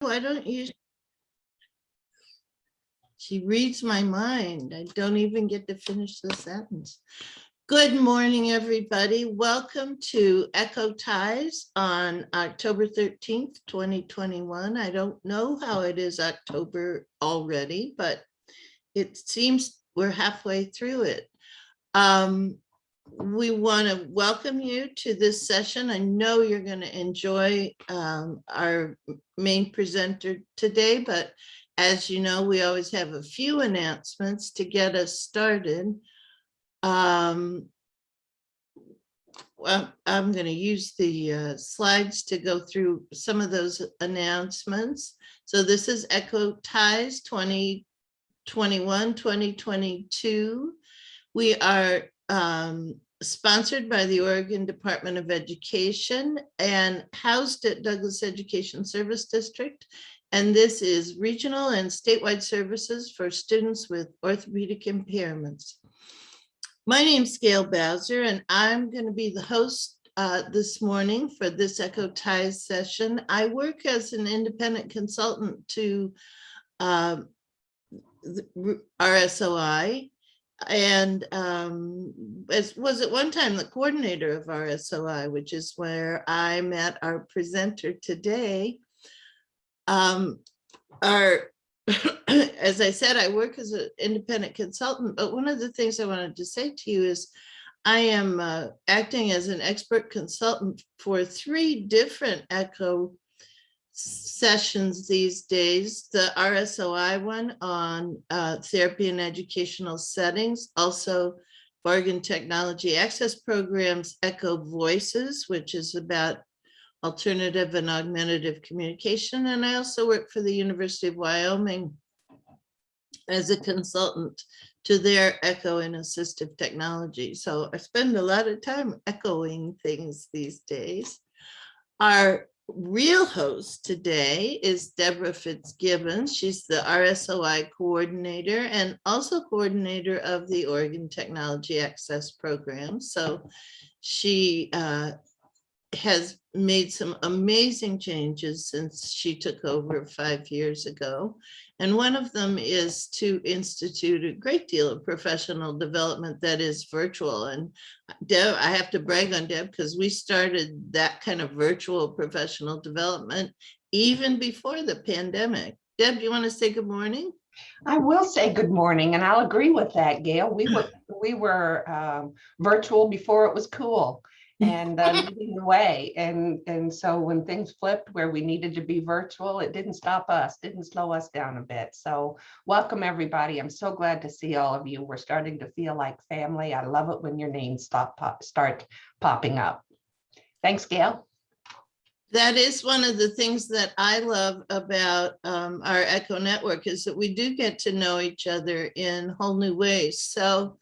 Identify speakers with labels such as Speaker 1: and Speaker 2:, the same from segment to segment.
Speaker 1: Why don't you? She reads my mind. I don't even get to finish the sentence. Good morning, everybody. Welcome to Echo Ties on October 13th, 2021. I don't know how it is October already, but it seems we're halfway through it. Um, we want to welcome you to this session. I know you're going to enjoy um, our main presenter today, but as you know, we always have a few announcements to get us started. Um, well, I'm going to use the uh, slides to go through some of those announcements. So this is Echo Ties 2021, 2022. We are um, sponsored by the Oregon Department of Education and housed at Douglas Education Service District. And this is regional and statewide services for students with orthopedic impairments. My name's Gail Bowser, and I'm going to be the host uh, this morning for this Echo Ties session. I work as an independent consultant to uh, RSOI, and um, as was at one time the coordinator of RSOI, which is where I met our presenter today. Um, our, as I said, I work as an independent consultant, but one of the things I wanted to say to you is I am uh, acting as an expert consultant for three different ECHO sessions these days, the RSOI one on uh, therapy and educational settings, also Oregon Technology Access Programs, Echo Voices, which is about alternative and augmentative communication. And I also work for the University of Wyoming as a consultant to their echo and assistive technology. So I spend a lot of time echoing things these days. Our real host today is Deborah Fitzgibbons. She's the RSOI coordinator and also coordinator of the Oregon Technology Access Program. So she uh, has made some amazing changes since she took over five years ago. And one of them is to institute a great deal of professional development that is virtual. And Deb, I have to brag on Deb because we started that kind of virtual professional development even before the pandemic. Deb, do you want to say good morning?
Speaker 2: I will say good morning, and I'll agree with that, Gail. We were we were um, virtual before it was cool and uh, leading the way. And, and so when things flipped where we needed to be virtual, it didn't stop us, didn't slow us down a bit. So welcome everybody. I'm so glad to see all of you. We're starting to feel like family. I love it when your names stop pop, start popping up. Thanks, Gail.
Speaker 1: That is one of the things that I love about um, our Echo Network is that we do get to know each other in whole new ways. So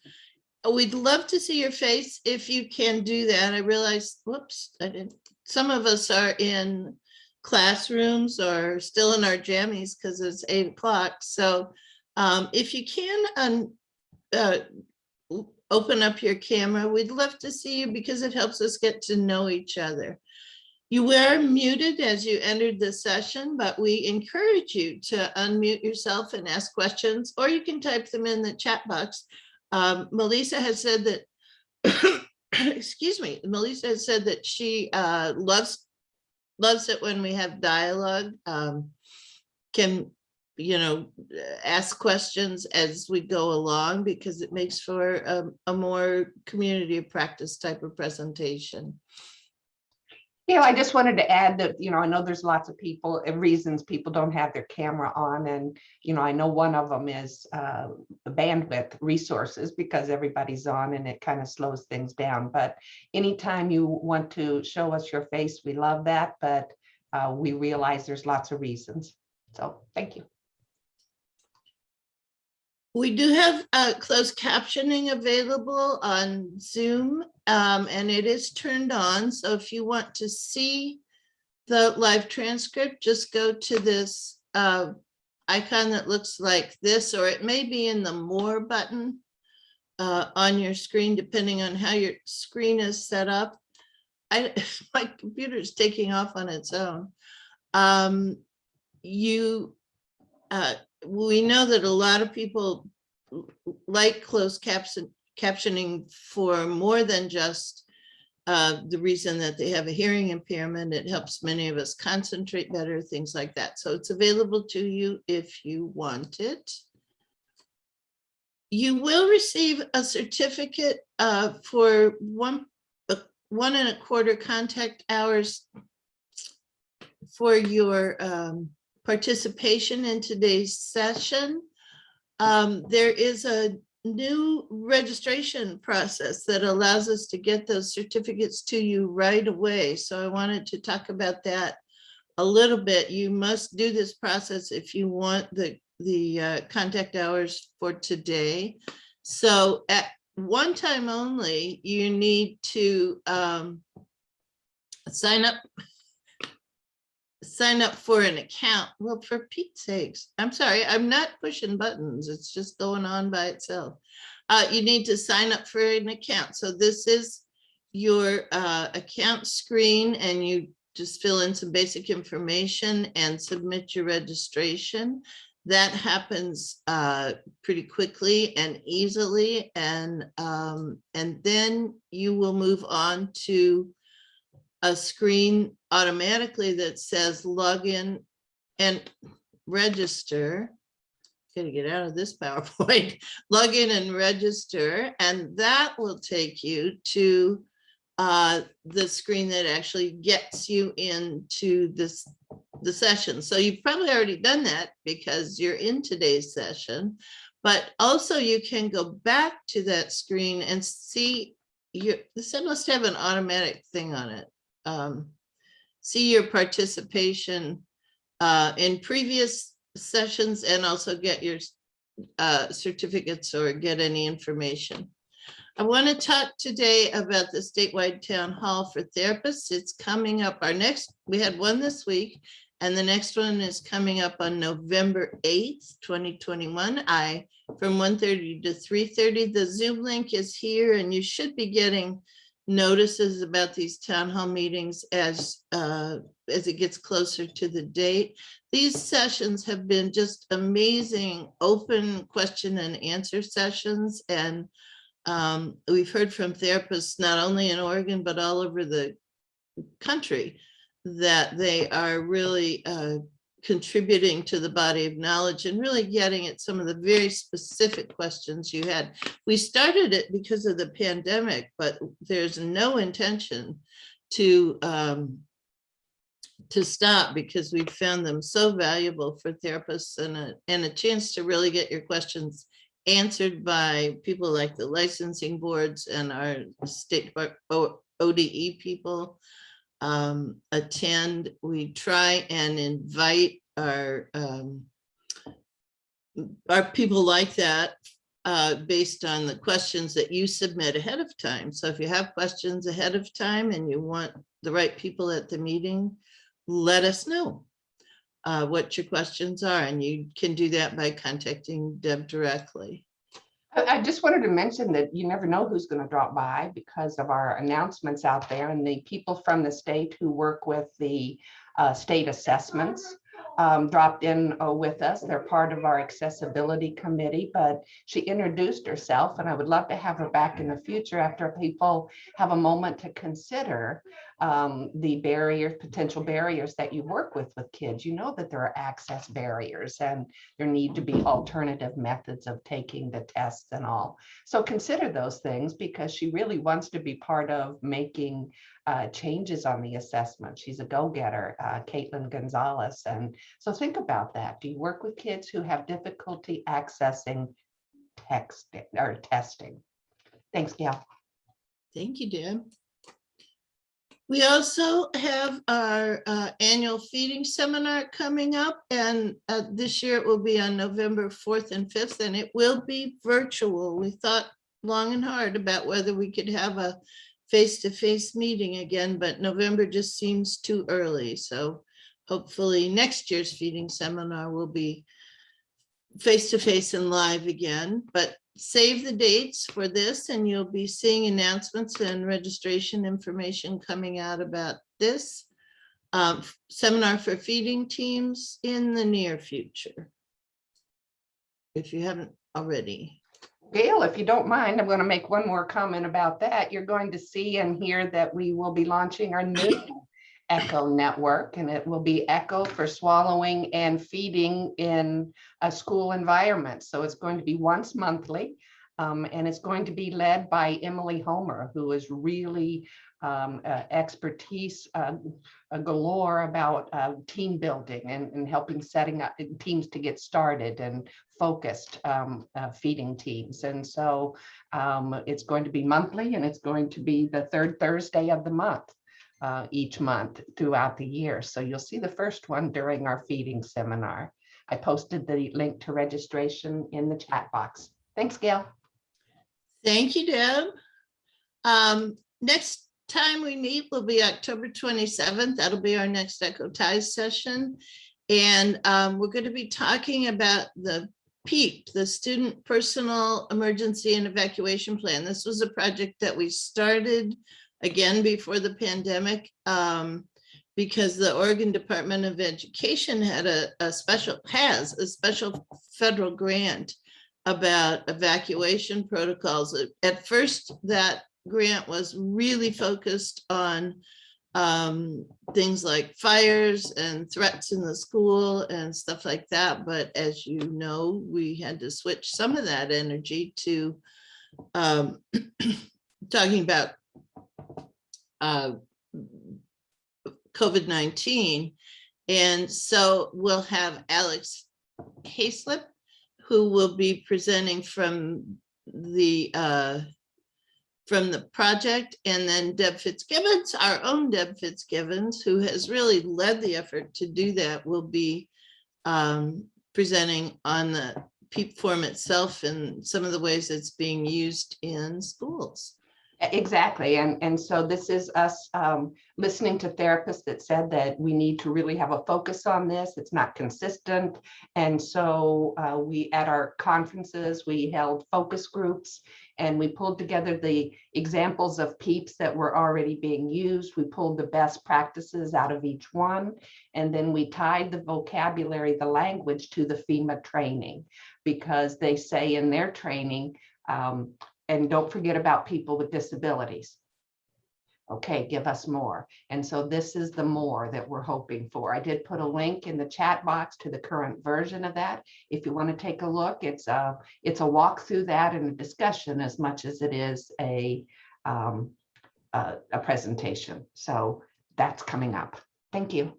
Speaker 1: we'd love to see your face if you can do that. I realize, whoops, I didn't. Some of us are in classrooms or still in our jammies because it's eight o'clock. So um, if you can um, uh, open up your camera, we'd love to see you because it helps us get to know each other. You were muted as you entered the session, but we encourage you to unmute yourself and ask questions, or you can type them in the chat box um, M'Lisa has said that, excuse me, M'Lisa has said that she uh, loves loves it when we have dialogue, um, can, you know, ask questions as we go along because it makes for a, a more community of practice type of presentation.
Speaker 2: Yeah, I just wanted to add that, you know, I know there's lots of people reasons people don't have their camera on. And, you know, I know one of them is uh, bandwidth resources because everybody's on and it kind of slows things down. But anytime you want to show us your face, we love that. But uh, we realize there's lots of reasons. So thank you.
Speaker 1: We do have uh, closed captioning available on Zoom um, and it is turned on. So if you want to see the live transcript, just go to this uh, icon that looks like this, or it may be in the more button uh, on your screen, depending on how your screen is set up. I, my computer is taking off on its own. Um, you, uh, we know that a lot of people like closed caption, captioning for more than just uh, the reason that they have a hearing impairment. It helps many of us concentrate better, things like that. So it's available to you if you want it. You will receive a certificate uh, for one, uh, one and a quarter contact hours for your um, participation in today's session. Um, There is a new registration process that allows us to get those certificates to you right away. So I wanted to talk about that a little bit. You must do this process if you want the, the uh, contact hours for today. So at one time only, you need to um, sign up sign up for an account. Well, for Pete's sakes, I'm sorry, I'm not pushing buttons. It's just going on by itself. Uh, you need to sign up for an account. So this is your uh, account screen and you just fill in some basic information and submit your registration. That happens uh, pretty quickly and easily. And, um, and then you will move on to a screen automatically that says login and register. Gotta get out of this PowerPoint, log in and register, and that will take you to uh, the screen that actually gets you into this, the session. So you've probably already done that because you're in today's session. But also you can go back to that screen and see your, this must have an automatic thing on it um, see your participation uh, in previous sessions and also get your uh, certificates or get any information. I want to talk today about the statewide town hall for therapists. It's coming up. Our next, we had one this week, and the next one is coming up on November 8th, 2021. I, from 1:30 to 3:30. The Zoom link is here, and you should be getting notices about these town hall meetings as uh, as it gets closer to the date. These sessions have been just amazing, open question and answer sessions. And um, we've heard from therapists, not only in Oregon, but all over the country, that they are really uh, contributing to the body of knowledge and really getting at some of the very specific questions you had. We started it because of the pandemic, but there's no intention to um, to stop because we've found them so valuable for therapists and a, and a chance to really get your questions answered by people like the licensing boards and our state ODE people um, attend. We try and invite our um, our people like that uh, based on the questions that you submit ahead of time. So if you have questions ahead of time and you want the right people at the meeting, let us know uh, what your questions are, and you can do that by contacting Deb directly.
Speaker 2: I just wanted to mention that you never know who's going to drop by because of our announcements out there and the people from the state who work with the uh, state assessments um, dropped in uh, with us. They're part of our accessibility committee, but she introduced herself and I would love to have her back in the future after people have a moment to consider um, the barriers, potential barriers that you work with with kids. You know that there are access barriers and there need to be alternative methods of taking the tests and all. So consider those things because she really wants to be part of making uh, changes on the assessment. She's a go-getter, uh, Caitlin Gonzalez. And so think about that. Do you work with kids who have difficulty accessing text or testing? Thanks, Gail.
Speaker 1: Thank you, Deb. We also have our uh, annual feeding seminar coming up and uh, this year it will be on November 4th and 5th and it will be virtual. We thought long and hard about whether we could have a face-to-face meeting again, but November just seems too early. So hopefully next year's feeding seminar will be face-to-face and live again, but save the dates for this and you'll be seeing announcements and registration information coming out about this. um, seminar for feeding teams in the near future. If you haven't already.
Speaker 2: Gail, if you don't mind, I'm going to make one more comment about that. You're going to see and hear that we will be launching our new Echo network, and it will be Echo for swallowing and feeding in a school environment. So it's going to be once monthly. um, and it's going to be led by Emily Homer, who is really um, uh, expertise uh, galore about uh, team building and, and helping setting up teams to get started and focused um, uh, feeding teams. And so um, it's going to be monthly and it's going to be the third Thursday of the month uh, each month throughout the year. So you'll see the first one during our feeding seminar. I posted the link to registration in the chat box. Thanks, Gail.
Speaker 1: Thank you, Deb. Um, next time we meet will be October twenty-seventh. That'll be our next Echo Ties session. And um, we're going to be talking about the PEEP, the Student Personal Emergency and Evacuation Plan. This was a project that we started again before the pandemic um, because the Oregon Department of Education had a, a special, has a special federal grant about evacuation protocols. At first, that grant was really focused on um, things like fires and threats in the school and stuff like that. But as you know, we had to switch some of that energy to um, talking about uh, COVID-19. And so we'll have Alex Hayslip, who will be presenting from the uh, from the project, and then Deb Fitzgibbons, our own Deb Fitzgibbons, who has really led the effort to do that, will be um, presenting on the PEEP form itself and some of the ways it's being used in schools.
Speaker 2: Exactly. And, and so this is us um, listening to therapists that said that we need to really have a focus on this. It's not consistent. And so uh, we, at our conferences, we held focus groups and we pulled together the examples of PEEPs that were already being used. We pulled the best practices out of each one. And then we tied the vocabulary, the language to the FEMA training because they say in their training, um, and don't forget about people with disabilities. Okay, give us more. And so this is the more that we're hoping for. I did put a link in the chat box to the current version of that. If you want to take a look, it's a, it's a walk through that and a discussion as much as it is a, um, a, a presentation. So that's coming up. Thank you.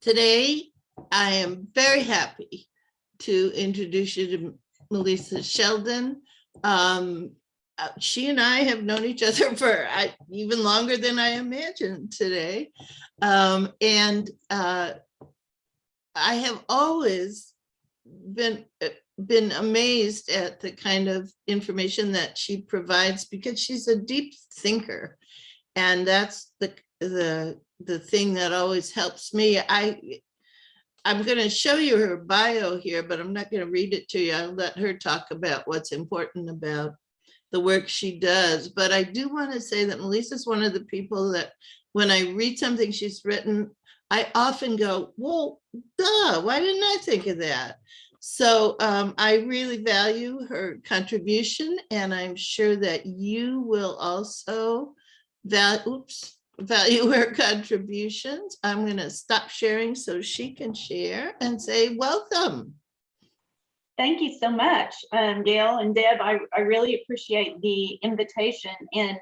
Speaker 1: Today, I am very happy to introduce you to M'Lisa Shelden. Um, uh, she and I have known each other for I, even longer than I imagined today. Um, and uh, I have always been uh, been amazed at the kind of information that she provides because she's a deep thinker. And that's the the the thing that always helps me. I I'm going to show you her bio here, but I'm not going to read it to you. I'll let her talk about what's important about the work she does. But I do want to say that M'Lisa's one of the people that when I read something she's written, I often go, well, duh, why didn't I think of that? So um, I really value her contribution and I'm sure that you will also that oops value her contributions. I'm going to stop sharing so she can share and say welcome.
Speaker 3: Thank you so much, um, Gail and Deb. I, I really appreciate the invitation and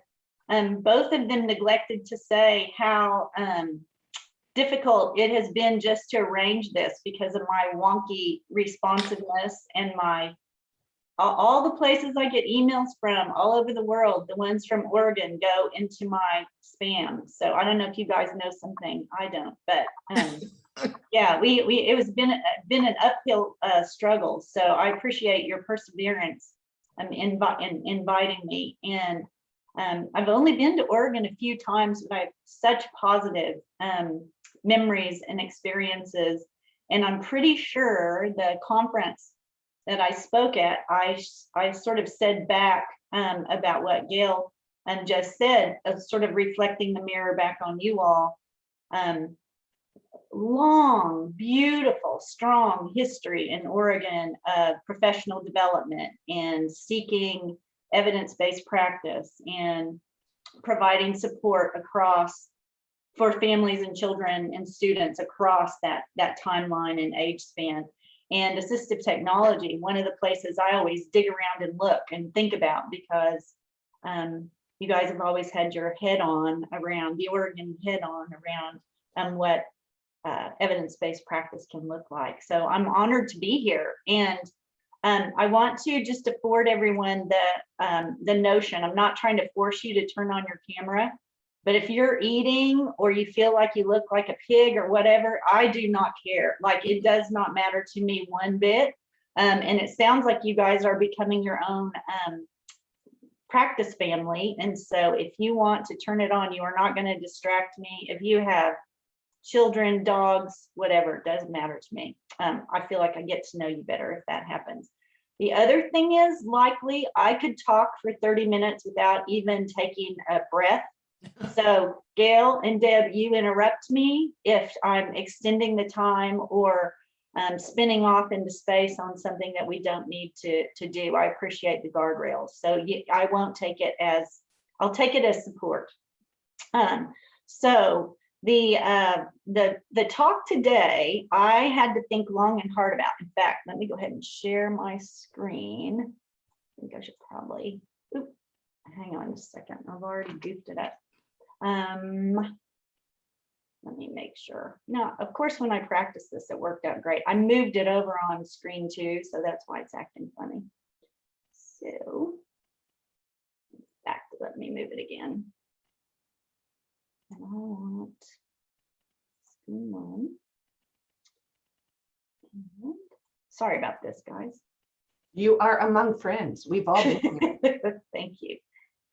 Speaker 3: um, both of them neglected to say how um, difficult it has been just to arrange this because of my wonky responsiveness and my all, all the places I get emails from all over the world, the ones from Oregon go into my spam. So I don't know if you guys know something. I don't, but um, yeah, we we it was been been an uphill uh, struggle. So I appreciate your perseverance um, in, in inviting me. And um, I've only been to Oregon a few times, but I have such positive um, memories and experiences. And I'm pretty sure the conference that I spoke at, I I sort of said back um, about what Gail um, just said, of sort of reflecting the mirror back on you all. Um, long, beautiful, strong history in Oregon of professional development and seeking evidence-based practice and providing support across for families and children and students across that, that timeline and age span. And assistive technology, one of the places I always dig around and look and think about because um, you guys have always had your head on around the Oregon head on around um, what uh, evidence-based practice can look like. So I'm honored to be here and um, I want to just afford everyone the um, the notion. I'm not trying to force you to turn on your camera, but if you're eating or you feel like you look like a pig or whatever, I do not care. Like it does not matter to me one bit. Um, and it sounds like you guys are becoming your own um, practice family. And so if you want to turn it on, you are not going to distract me. If you have children, dogs, whatever, it doesn't matter to me. Um, I feel like I get to know you better if that happens. The other thing is likely I could talk for 30 minutes without even taking a breath. So Gail and Deb, you interrupt me if I'm extending the time or um, spinning off into space on something that we don't need to, to do. I appreciate the guardrails. So I won't take it as, I'll take it as support. Um, so the uh, the the talk today, I had to think long and hard about. In fact, let me go ahead and share my screen. I think I should probably. Oop, hang on a second. I've already goofed it up. Um, let me make sure. No, of course, when I practiced this, it worked out great. I moved it over on screen too, so that's why it's acting funny. So back, let me move it again. And I want screen one. And- Sorry about this, guys.
Speaker 2: You are among friends. We've all been.
Speaker 3: Thank you.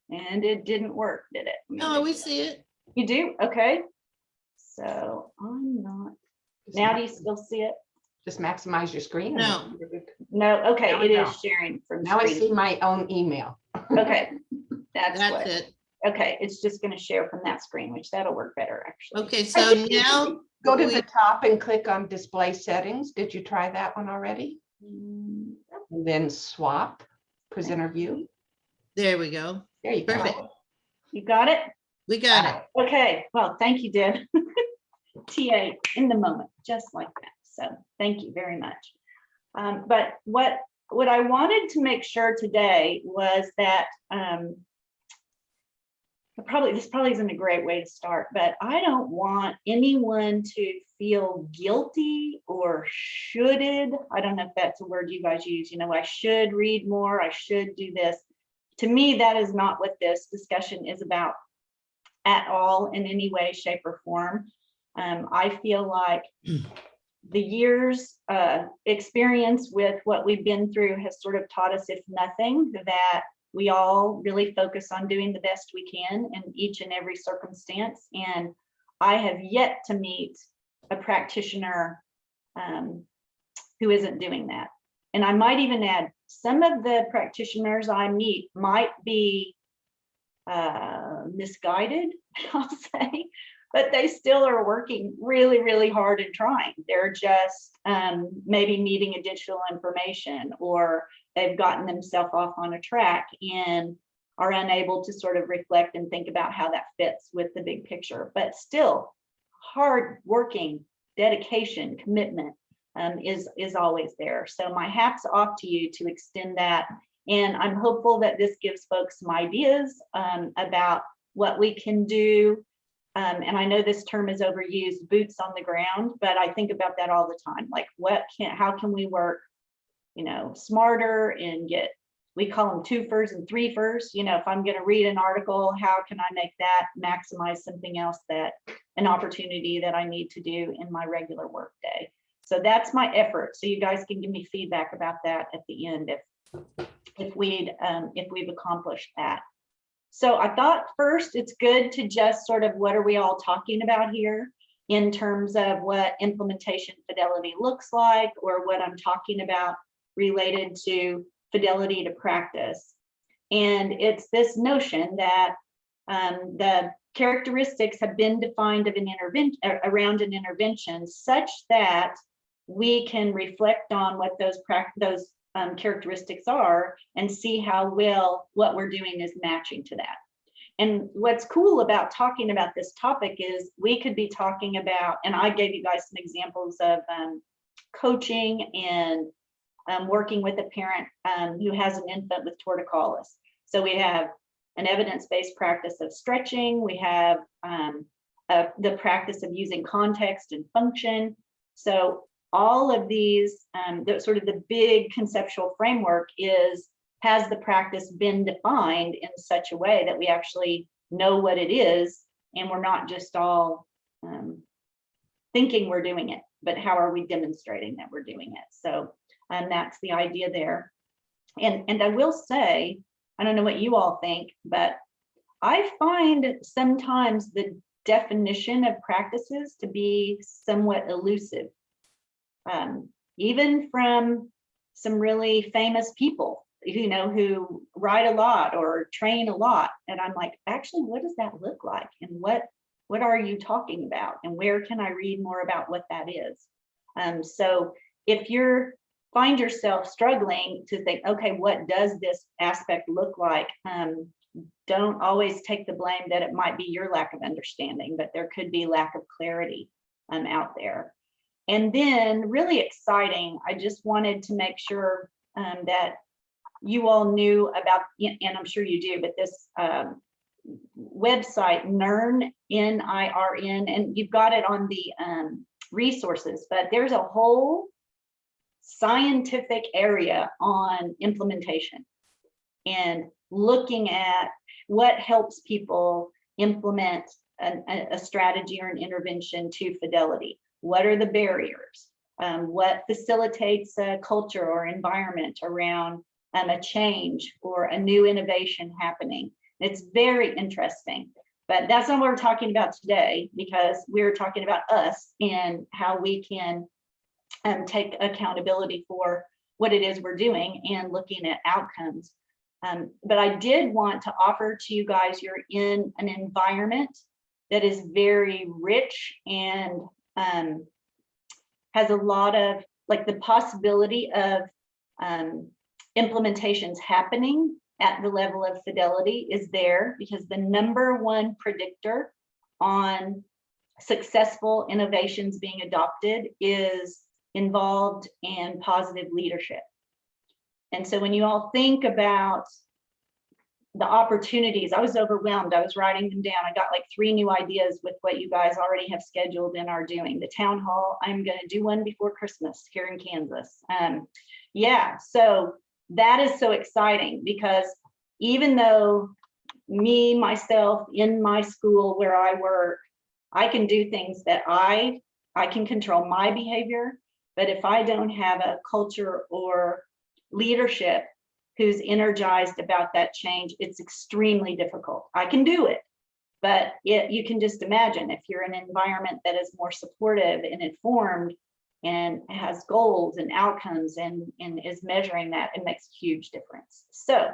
Speaker 3: And it didn't work, did it?
Speaker 1: No,
Speaker 3: make
Speaker 1: we see it.
Speaker 3: You do? Okay. So I'm not,
Speaker 2: Just
Speaker 3: now do you still see it?
Speaker 2: Just maximize your screen.
Speaker 1: No.
Speaker 3: No, okay,
Speaker 2: Now I
Speaker 3: it is
Speaker 2: know.
Speaker 3: sharing from
Speaker 2: Now I see
Speaker 3: screen.
Speaker 2: my own email.
Speaker 3: Okay, that's
Speaker 1: That's
Speaker 3: what,
Speaker 1: it.
Speaker 3: okay, it's just gonna share from that screen, which that'll work better, actually.
Speaker 1: Okay, so now,
Speaker 2: Go to
Speaker 1: we-
Speaker 2: the top and click on display settings. Did you try that one already?
Speaker 3: Mm,
Speaker 2: And then swap presenter view.
Speaker 1: there we go.
Speaker 2: There you go.
Speaker 1: Perfect.
Speaker 3: You got it?
Speaker 1: We got it.
Speaker 3: Okay, well, thank you, Deb. TA in the moment, just like that. So thank you very much. Um, but what, what I wanted to make sure today was that, um, probably, this probably isn't a great way to start, but I don't want anyone to feel guilty or shoulded. I don't know if that's a word you guys use, you know, I should read more, I should do this. To me, that is not what this discussion is about at all in any way, shape or form. Um, I feel like the years uh, experience with what we've been through has sort of taught us, if nothing, that we all really focus on doing the best we can in each and every circumstance. And I have yet to meet a practitioner um, who isn't doing that. And I might even add, some of the practitioners I meet might be uh, misguided, I'll say, but they still are working really, really hard and trying. They're just um, maybe needing additional information or they've gotten themselves off on a track and are unable to sort of reflect and think about how that fits with the big picture, but still hard working, dedication, commitment um, is, is always there. So my hat's off to you to extend that. And I'm hopeful that this gives folks some ideas um, about what we can do. Um, and I know this term is overused, boots on the ground, but I think about that all the time. Like what can, how can we work, you know, smarter and get, we call them twofers and threefers. You know, if I'm going to read an article, how can I make that maximize something else that an opportunity that I need to do in my regular work day. So that's my effort. So you guys can give me feedback about that at the end if if we'd um, if we've accomplished that. So I thought first it's good to just sort of what are we all talking about here in terms of what implementation fidelity looks like or what I'm talking about related to fidelity to practice. And it's this notion that um, the characteristics have been defined of an intervention, around an intervention such that we can reflect on what those those um, characteristics are and see how well what we're doing is matching to that. And what's cool about talking about this topic is we could be talking about, and I gave you guys some examples of um, coaching and um, working with a parent um, who has an infant with torticollis. So we have an evidence-based practice of stretching. We have um, the practice of using context and function. So all of these, um, the sort of the big conceptual framework is, has the practice been defined in such a way that we actually know what it is and we're not just all um, thinking we're doing it, but how are we demonstrating that we're doing it? So and that's the idea there. And, and I will say, I don't know what you all think, but I find sometimes the definition of practices to be somewhat elusive. Um, even from some really famous people, you know, who write a lot or train a lot. And I'm like, actually, what does that look like? And what, what are you talking about? And where can I read more about what that is? Um, so if you're find yourself struggling to think, okay, what does this aspect look like? Um, don't always take the blame that it might be your lack of understanding, but there could be lack of clarity um, out there. And then really exciting, I just wanted to make sure um, that you all knew about, and I'm sure you do, but this um, website, NIRN, N-I-R-N, and you've got it on the um, resources, but there's a whole scientific area on implementation and looking at what helps people implement an, a strategy or an intervention to fidelity. What are the barriers? Um, what facilitates a culture or environment around um, a change or a new innovation happening? It's very interesting, but that's not what we're talking about today because we're talking about us and how we can um, take accountability for what it is we're doing and looking at outcomes. Um, but I did want to offer to you guys, you're in an environment that is very rich and um, has a lot of like the possibility of um, implementations happening at the level of fidelity is there because the number one predictor on successful innovations being adopted is involved and positive leadership. And so when you all think about the opportunities, I was overwhelmed. I was writing them down. I got like three new ideas with what you guys already have scheduled and are doing. The town hall, I'm going to do one before Christmas here in Kansas. Um, yeah, so that is so exciting because even though me, myself, in my school where I work, I can do things that I, I can control my behavior but if I don't have a culture or leadership who's energized about that change, it's extremely difficult. I can do it, but it, you can just imagine if you're in an environment that is more supportive and informed and has goals and outcomes and, and is measuring that, it makes a huge difference. So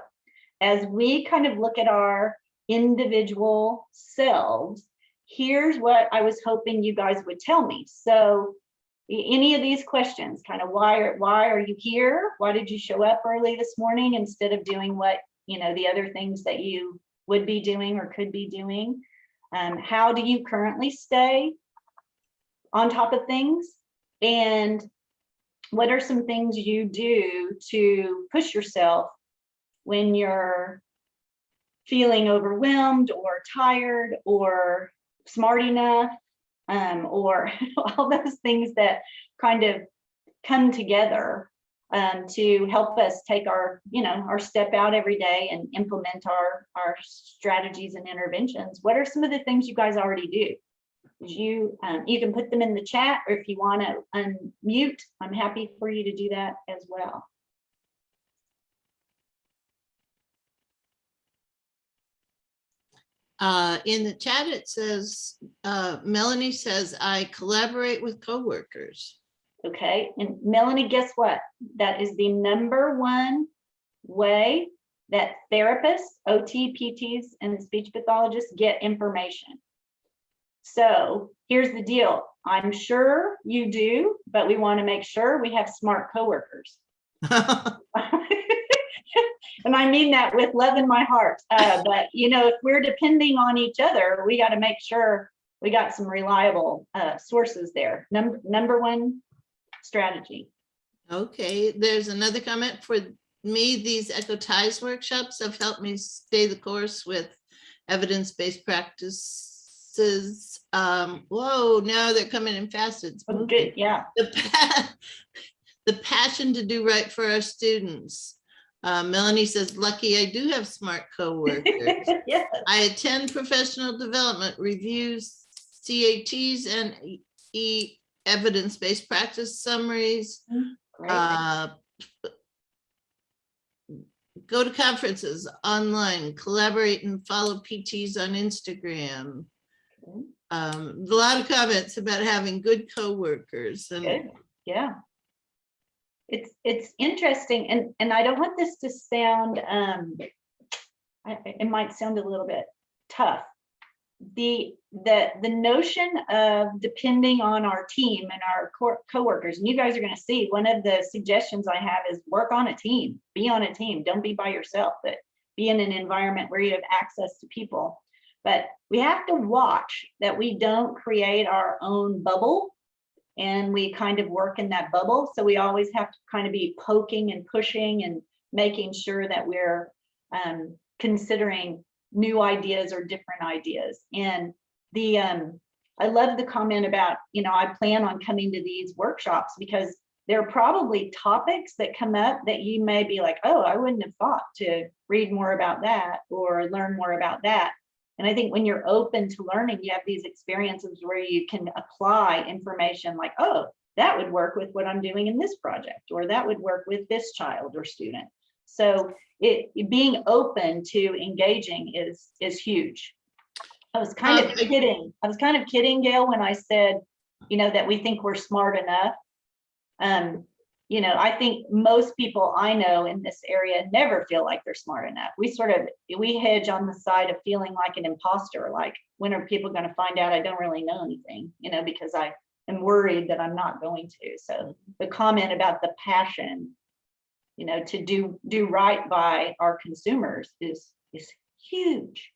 Speaker 3: as we kind of look at our individual selves, here's what I was hoping you guys would tell me. So any of these questions, kind of why are, why are you here? Why did you show up early this morning instead of doing what, you know, the other things that you would be doing or could be doing? Um, how do you currently stay on top of things? And what are some things you do to push yourself when you're feeling overwhelmed or tired or smart enough um, or all those things that kind of come together um, to help us take our, you know, our step out every day and implement our, our strategies and interventions. What are some of the things you guys already do? You, um, you can put them in the chat or if you want to unmute, I'm happy for you to do that as well.
Speaker 1: Uh, in the chat, it says, uh, Melanie says, I collaborate with coworkers.
Speaker 3: Okay, and Melanie, guess what? That is the number one way that therapists, OT, PTs, and speech pathologists get information. So here's the deal. I'm sure you do, but we want to make sure we have smart coworkers. And I mean that with love in my heart. Uh, but you know, if we're depending on each other, we got to make sure we got some reliable uh, sources there. Number number one strategy.
Speaker 1: Okay, there's another comment for me. These Echo Ties workshops have helped me stay the course with evidence-based practices. Um, whoa, now they're coming in fast. It's
Speaker 3: Oh. Good, yeah.
Speaker 1: the pa- the passion to do right for our students. Uh, Melanie says, lucky I do have smart coworkers.
Speaker 3: Yeah.
Speaker 1: I attend professional development reviews, CATs and E- E evidence-based practice summaries. Uh, Go to conferences online, collaborate and follow PTs on Instagram.
Speaker 3: Okay.
Speaker 1: Um, a lot of comments about having good coworkers and
Speaker 3: Good, yeah. It's, it's interesting, and, and I don't want this to sound, um, I- it might sound a little bit tough. The, the, the notion of depending on our team and our co- coworkers, and you guys are gonna see, one of the suggestions I have is work on a team, be on a team, don't be by yourself, but be in an environment where you have access to people. But we have to watch that we don't create our own bubble and we kind of work in that bubble. So we always have to kind of be poking and pushing and making sure that we're um, considering new ideas or different ideas. And the um, I love the comment about, you know, I plan on coming to these workshops because there are probably topics that come up that you may be like, oh, I wouldn't have thought to read more about that or learn more about that. And I think when you're open to learning, you have these experiences where you can apply information like, oh, that would work with what I'm doing in this project, or that would work with this child or student. So it being open to engaging is is huge. I was kind
Speaker 1: Um,
Speaker 3: of kidding. I was kind of kidding, Gail, when I said, you know, that we think we're smart enough. Um, you know, I think most people I know in this area never feel like they're smart enough. We sort of, we hedge on the side of feeling like an imposter, like when are people going to find out I don't really know anything, you know, because I am worried that I'm not going to. So the comment about the passion, you know, to do do right by our consumers is is huge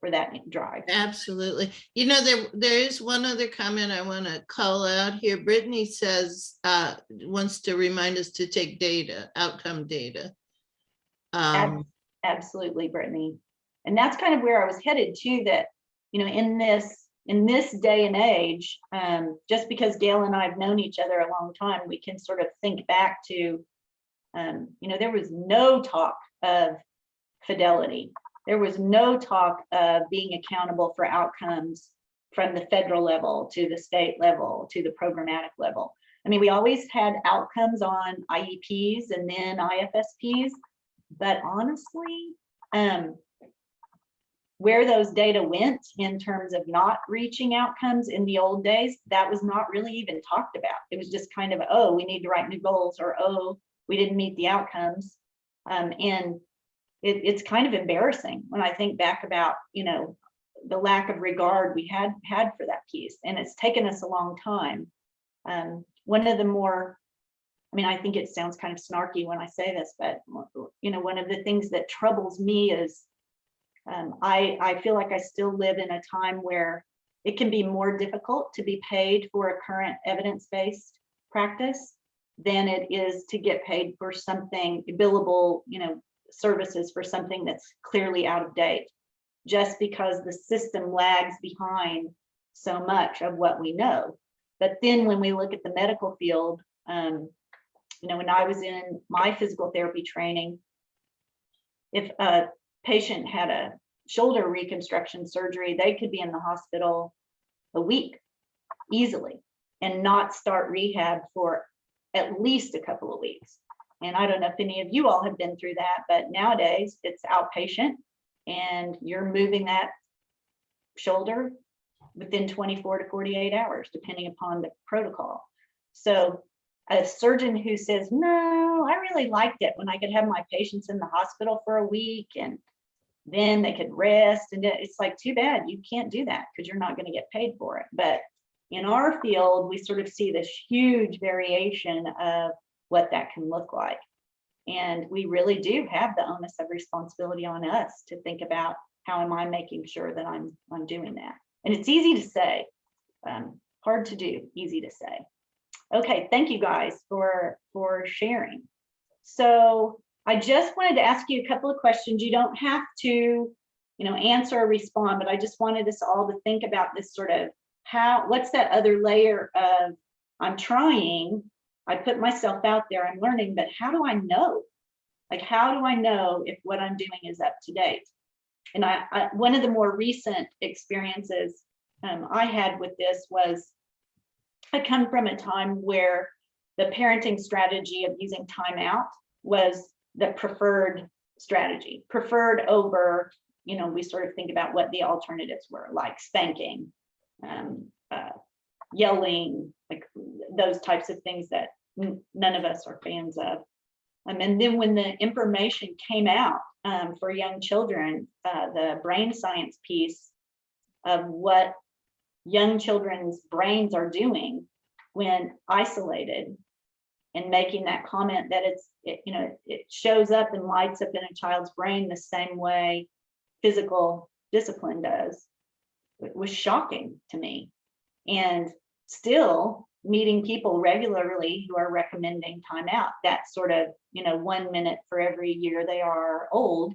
Speaker 3: for that drive.
Speaker 1: Absolutely. You know, there, there is one other comment I want to call out here. Brittany says, uh, wants to remind us to take data, outcome data. Um,
Speaker 3: Absolutely, Brittany. And that's kind of where I was headed to that, you know, in this, in this day and age, um, just because Gail and I have known each other a long time, we can sort of think back to, um, you know, there was no talk of fidelity. There was no talk of being accountable for outcomes from the federal level to the state level to the programmatic level. I mean, we always had outcomes on IEPs and then IFSPs, but honestly, um, where those data went in terms of not reaching outcomes in the old days, that was not really even talked about. It was just kind of, oh, we need to write new goals or, oh, we didn't meet the outcomes. Um, and it, it's kind of embarrassing when I think back about, you know, the lack of regard we had had for that piece. And it's taken us a long time. Um, one of the more I mean, I think it sounds kind of snarky when I say this, but you know, one of the things that troubles me is um, I, I feel like I still live in a time where it can be more difficult to be paid for a current evidence-based practice than it is to get paid for something billable, you know, services for something that's clearly out of date, just because the system lags behind so much of what we know. But then when we look at the medical field, um, you know, when I was in my physical therapy training, if a patient had a shoulder reconstruction surgery, they could be in the hospital a week easily and not start rehab for at least a couple of weeks. And I don't know if any of you all have been through that, but nowadays it's outpatient and you're moving that shoulder within 24 to 48 hours, depending upon the protocol. So a surgeon who says, no, I really liked it when I could have my patients in the hospital for a week and then they could rest. And it's like, too bad, you can't do that because you're not going to get paid for it. But in our field, we sort of see this huge variation of what that can look like. And we really do have the onus of responsibility on us to think about how am I making sure that I'm, I'm doing that? And it's easy to say, um, hard to do, easy to say. Okay, thank you guys for, for sharing. So I just wanted to ask you a couple of questions. You don't have to, you know, answer or respond, but I just wanted us all to think about this sort of how, what's that other layer of, I'm trying, I put myself out there, I'm learning, but how do I know? Like, how do I know if what I'm doing is up to date? And I, I one of the more recent experiences um, I had with this was I come from a time where the parenting strategy of using timeout was the preferred strategy, preferred over, you know, we sort of think about what the alternatives were, like spanking, um, uh, yelling, like those types of things that none of us are fans of. Um, and then when the information came out um, for young children, uh, the brain science piece of what young children's brains are doing when isolated and making that comment that it's, it, you know, it shows up and lights up in a child's brain the same way physical discipline does, it was shocking to me. And still meeting people regularly who are recommending time out, that sort of, you know, one minute for every year they are old.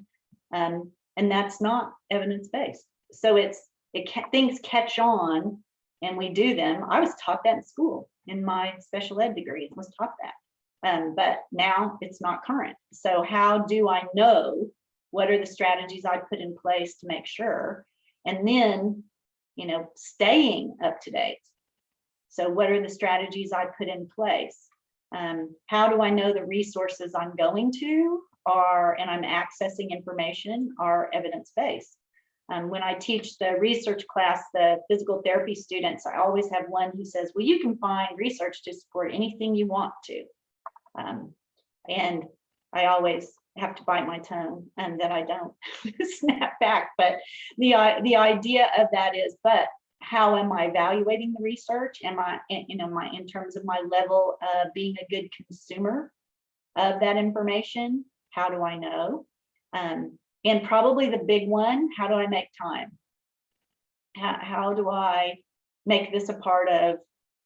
Speaker 3: Um, and that's not evidence-based. So it's, it things catch on and we do them. I was taught that in school in my special ed degree, was taught that. Um, but now it's not current. So how do I know what are the strategies I put in place to make sure? And then, you know, staying up to date. So what are the strategies I put in place? Um, how do I know the resources I'm going to are, and I'm accessing information are evidence-based? Um, when I teach the research class, the physical therapy students, I always have one who says, well, you can find research to support anything you want to. Um, and I always have to bite my tongue and that I don't snap back. But the, the idea of that is, but how am I evaluating the research? Am I, in- you know, my, in terms of my level of being a good consumer of that information? How do I know? Um, and probably the big one, how do I make time? How, how do I make this a part of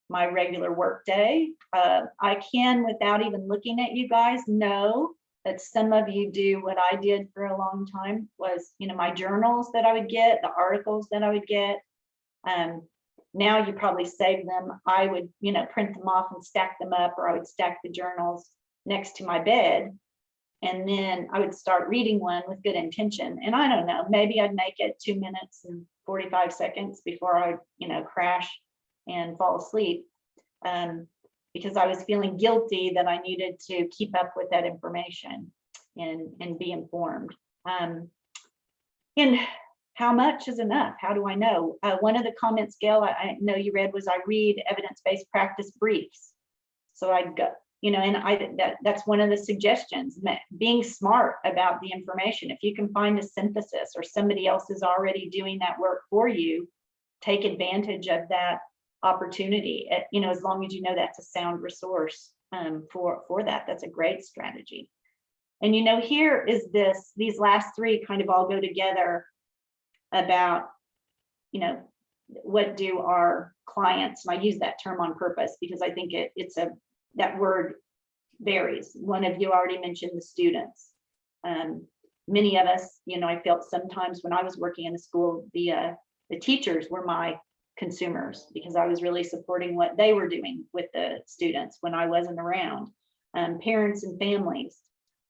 Speaker 3: my regular workday? Uh, I can, without even looking at you guys, know that some of you do what I did for a long time was, you know, my journals that I would get, the articles that I would get. Um, now you probably save them. I would, you know, print them off and stack them up, or I would stack the journals next to my bed. And then I would start reading one with good intention. And I don't know, maybe I'd make it two minutes and 45 seconds before I, you know, crash and fall asleep. Um, because I was feeling guilty that I needed to keep up with that information and, and be informed. Um, and how much is enough? How do I know? Uh, one of the comments, Gail, I, I know you read was I read evidence-based practice briefs. So I'd go, you know, and I, that, that's one of the suggestions, being smart about the information. If you can find a synthesis or somebody else is already doing that work for you, take advantage of that opportunity, eh, you know, as long as you know that's a sound resource um, for, for that, that's a great strategy. And you know, here is this, these last three kind of all go together about, you know, what do our clients, and I use that term on purpose because I think it, it's a, that word varies. One of you already mentioned the students. Um, many of us, you know, I felt sometimes when I was working in the school, the, uh, the teachers were my consumers because I was really supporting what they were doing with the students when I wasn't around. Um, parents and families.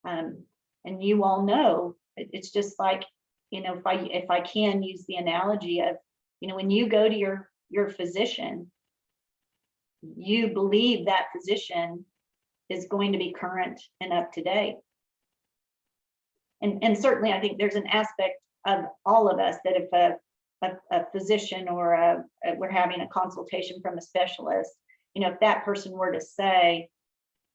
Speaker 3: Um, and you all know, it- it's just like, you know, if I, if I can use the analogy of, you know, when you go to your, your physician, you believe that physician is going to be current and up to date. And, and certainly I think there's an aspect of all of us that if a, a, a physician or a, a- we're having a consultation from a specialist, you know, if that person were to say,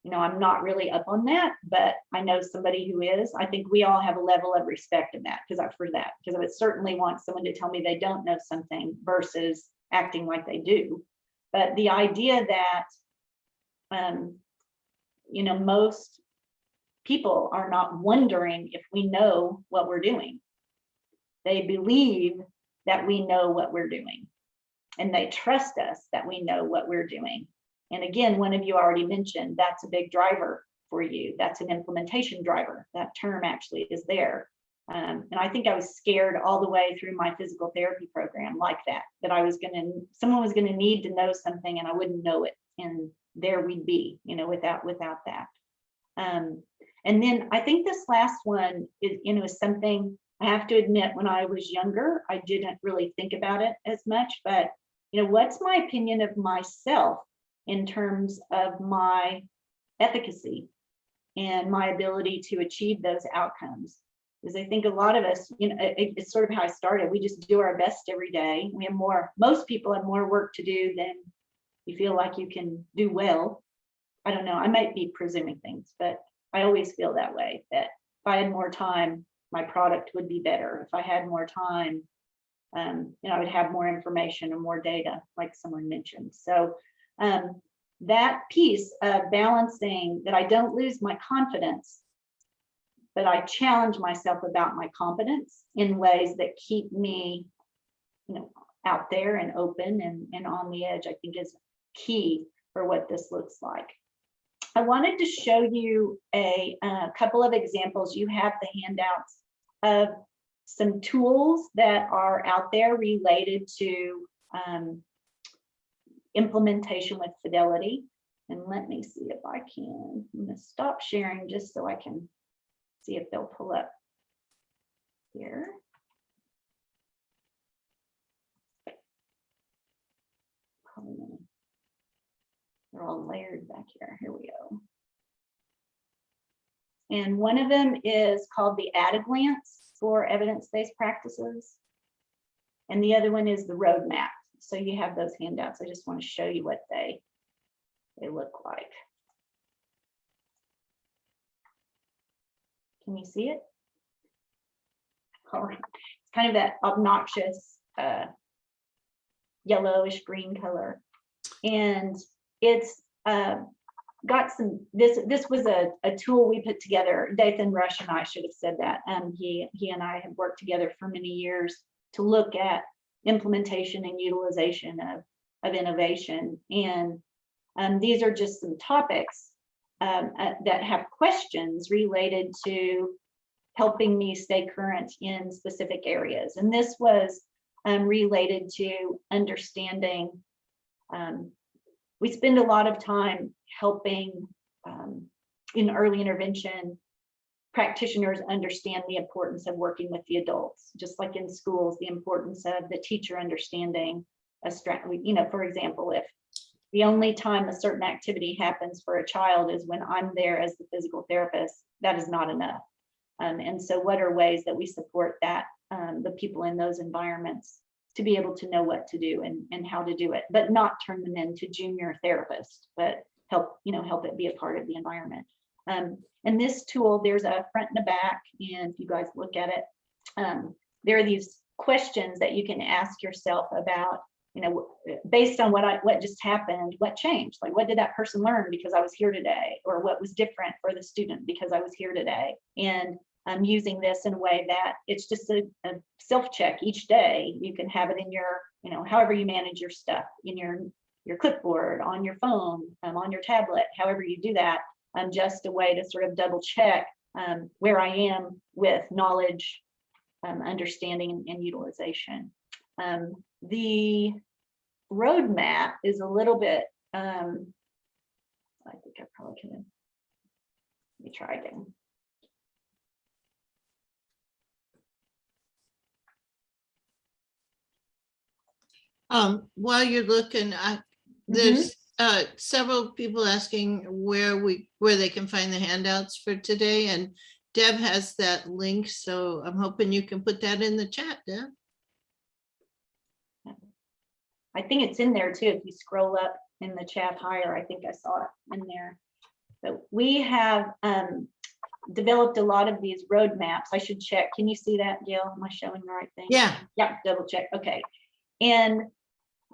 Speaker 3: you know, I'm not really up on that, but I know somebody who is. I think we all have a level of respect in that because I've heard that, because I would certainly want someone to tell me they don't know something versus acting like they do. But the idea that, um, you know, most people are not wondering if we know what we're doing. They believe that we know what we're doing. And they trust us that we know what we're doing. And again, one of you already mentioned, that's a big driver for you. That's an implementation driver. That term actually is there. Um, and I think I was scared all the way through my physical therapy program like that, that I was gonna, someone was gonna need to know something and I wouldn't know it. And there we'd be, you know, without, without that. Um, and then I think this last one is, you know, is something I have to admit, when I was younger, I didn't really think about it as much, but you know, what's my opinion of myself in terms of my efficacy and my ability to achieve those outcomes? Because I think a lot of us, you know, it- it's sort of how I started. We just do our best every day. We have more, most people have more work to do than you feel like you can do well. I don't know, I might be presuming things, but I always feel that way, that if I had more time, my product would be better. If I had more time, um, you know, I would have more information and more data, like someone mentioned. So um, that piece of balancing that I don't lose my confidence, but I challenge myself about my competence in ways that keep me, you know, out there and open and, and on the edge, I think is key for what this looks like. I wanted to show you a, uh couple of examples. You have the handouts of some tools that are out there related to um, implementation with fidelity. And let me see if I can, I'm gonna stop sharing just so I can see if they'll pull up here. They're all layered back here. Here we go. And one of them is called the at a glance for evidence-based practices. And the other one is the roadmap. So you have those handouts. I just want to show you what they, they look like. Can you see it? All right. It's kind of that obnoxious uh, yellowish green color. And it's uh, got some, this, this was a, a tool we put together. Dathan Rush and I should have said that. Um, he, he and I have worked together for many years to look at implementation and utilization of, of innovation. And um, these are just some topics um, uh, that have questions related to helping me stay current in specific areas. And this was um, related to understanding um, we spend a lot of time helping um, in early intervention practitioners understand the importance of working with the adults, just like in schools, the importance of the teacher understanding a strength, you know, for example, if the only time a certain activity happens for a child is when I'm there as the physical therapist, that is not enough. Um, and so what are ways that we support that, um, the people in those environments to be able to know what to do and, and how to do it, but not turn them into junior therapists, but help, you know, help it be a part of the environment. Um, and this tool, there's a front and a back, and if you guys look at it, um, there are these questions that you can ask yourself about, you know, based on what I what just happened, what changed? Like, what did that person learn because I was here today, or what was different for the student because I was here today? And I'm using this in a way that it's just a, a self-check each day. You can have it in your, you know, however you manage your stuff in your your clipboard, on your phone, um, on your tablet, however you do that, um, just a way to sort of double check um, where I am with knowledge, um, understanding, and utilization. Um, the roadmap is a little bit, um, I think I probably can, let me try again.
Speaker 1: Um, while you're looking, I, there's uh several people asking where we, where they can find the handouts for today and Deb has that link, so I'm hoping you can put that in the chat, Deb.
Speaker 3: I think it's in there too. If you scroll up in the chat higher, I think I saw it in there. But we have um, developed a lot of these roadmaps. I should check. Can you see that, Gail? Am I showing the right thing?
Speaker 1: Yeah,
Speaker 3: Yeah, double check, okay. And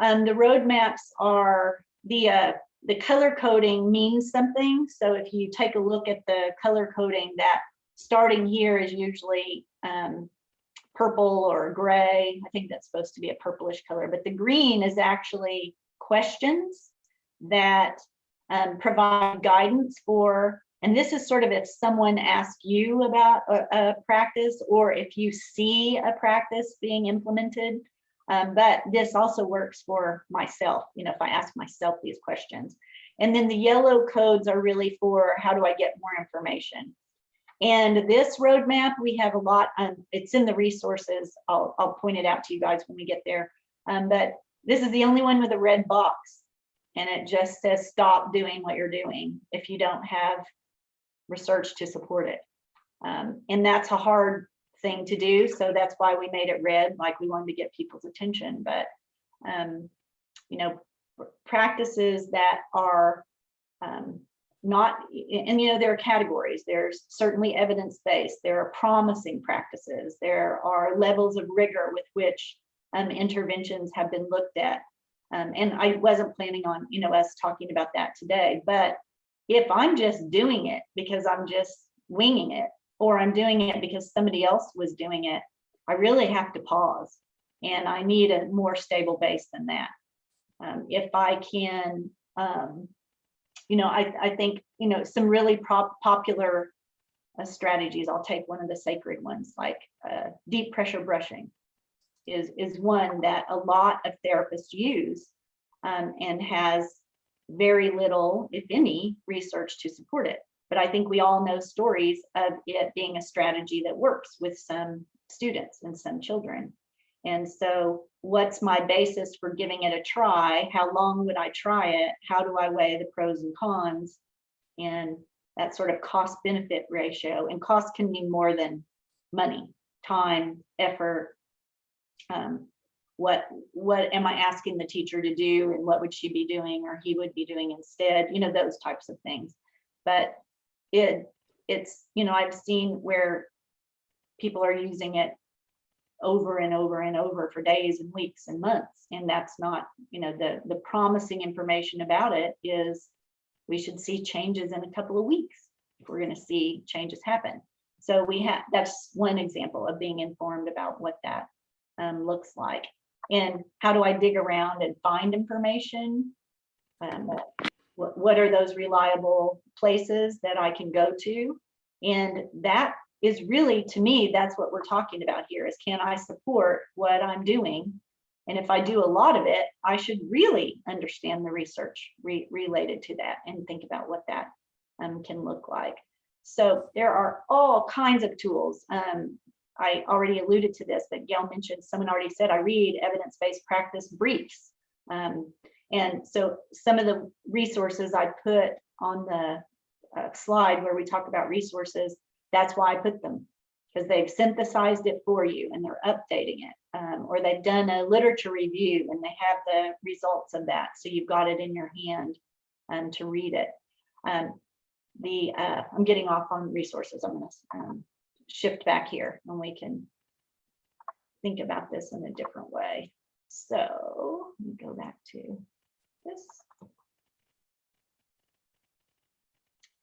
Speaker 3: um, the roadmaps are, the, uh, the color coding means something. So if you take a look at the color coding, that starting here is usually um, purple or gray. I think that's supposed to be a purplish color, but the green is actually questions that um, provide guidance for, and this is sort of if someone asks you about a, a practice or if you see a practice being implemented. Um, but this also works for myself, you know, if I ask myself these questions. And then the yellow codes are really for how do I get more information? And this roadmap, we have a lot, um, it's in the resources. I'll, I'll point it out to you guys when we get there. Um, but this is the only one with a red box. And it just says, stop doing what you're doing if you don't have research to support it. Um, and that's a hard thing to do. So that's why we made it red, like we wanted to get people's attention. But, um, you know, practices that are um, not, and you know, there are categories. There's certainly evidence-based. There are promising practices. There are levels of rigor with which um, interventions have been looked at. Um, and I wasn't planning on, you know, us talking about that today, but if I'm just doing it because I'm just winging it, or I'm doing it because somebody else was doing it, I really have to pause. And I need a more stable base than that. Um, if I can, um, you know, I, I think, you know, some really popular uh, strategies, I'll take one of the sacred ones, like uh, deep pressure brushing is, is one that a lot of therapists use um, and has very little, if any, research to support it. But I think we all know stories of it being a strategy that works with some students and some children. And so what's my basis for giving it a try? How long would I try it? How do I weigh the pros and cons? And that sort of cost benefit ratio and cost can mean more than money, time, effort. Um, what what am I asking the teacher to do and what would she be doing or he would be doing instead, you know, those types of things. But it it's, you know, I've seen where people are using it over and over and over for days and weeks and months. And that's not, you know, the, the promising information about it is we should see changes in a couple of weeks if we're going to see changes happen. So we have, that's one example of being informed about what that um, looks like. And how do I dig around and find information? Um, what, what are those reliable places that I can go to? And that is really, to me, that's what we're talking about here is can I support what I'm doing? And if I do a lot of it, I should really understand the research re related to that and think about what that um, can look like. So there are all kinds of tools. Um, I already alluded to this, but Gail mentioned, someone already said, I read evidence-based practice briefs. Um, and so some of the resources I put on the uh, slide where we talk about resources, that's why I put them because they've synthesized it for you and they're updating it. Um, or they've done a literature review and they have the results of that. So you've got it in your hand um, to read it. Um, the uh, I'm getting off on resources. I'm going to um, shift back here and we can think about this in a different way. So let me go back to this.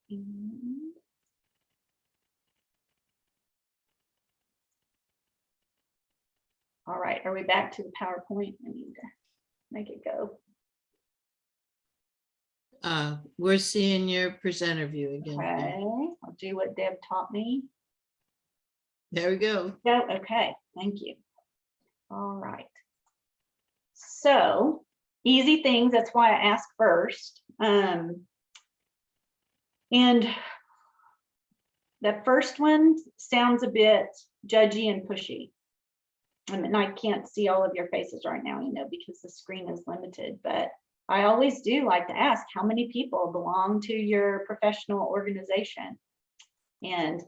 Speaker 3: And All right, are we back to the PowerPoint? I need to make it go.
Speaker 1: uh, we're seeing your presenter view again.
Speaker 3: Okay. I'll do what Deb taught me.
Speaker 1: There we go.
Speaker 3: No, okay, thank you. All right. So easy things, that's why I ask first. Um, and the first one sounds a bit judgy and pushy. I mean, I can't see all of your faces right now, you know, because the screen is limited, but I always do like to ask how many people belong to your professional organization? And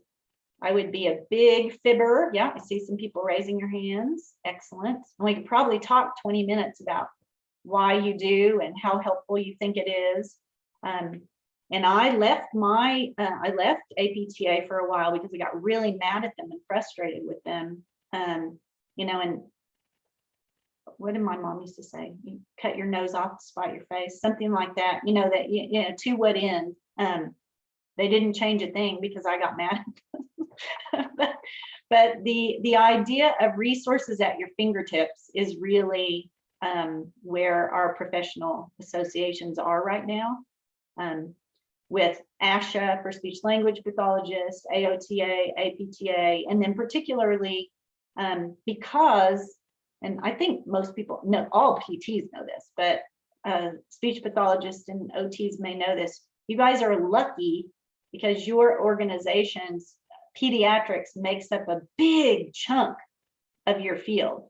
Speaker 3: I would be a big fibber. Yeah, I see some people raising your hands. Excellent. And we could probably talk 20 minutes about why you do and how helpful you think it is. Um, And I left my, uh, I left APTA for a while because I got really mad at them and frustrated with them. Um, you know, and what did my mom used to say? You cut your nose off to spite your face, something like that, you know, that, you know, to what end? Um, they didn't change a thing because I got mad. But- But the, the idea of resources at your fingertips is really um, where our professional associations are right now. Um, with ASHA for speech language pathologists, AOTA, APTA, and then particularly um, because, and I think most people know, all PTs know this, but uh, speech pathologists and OTs may know this. You guys are lucky because your organizations, pediatrics makes up a big chunk of your field.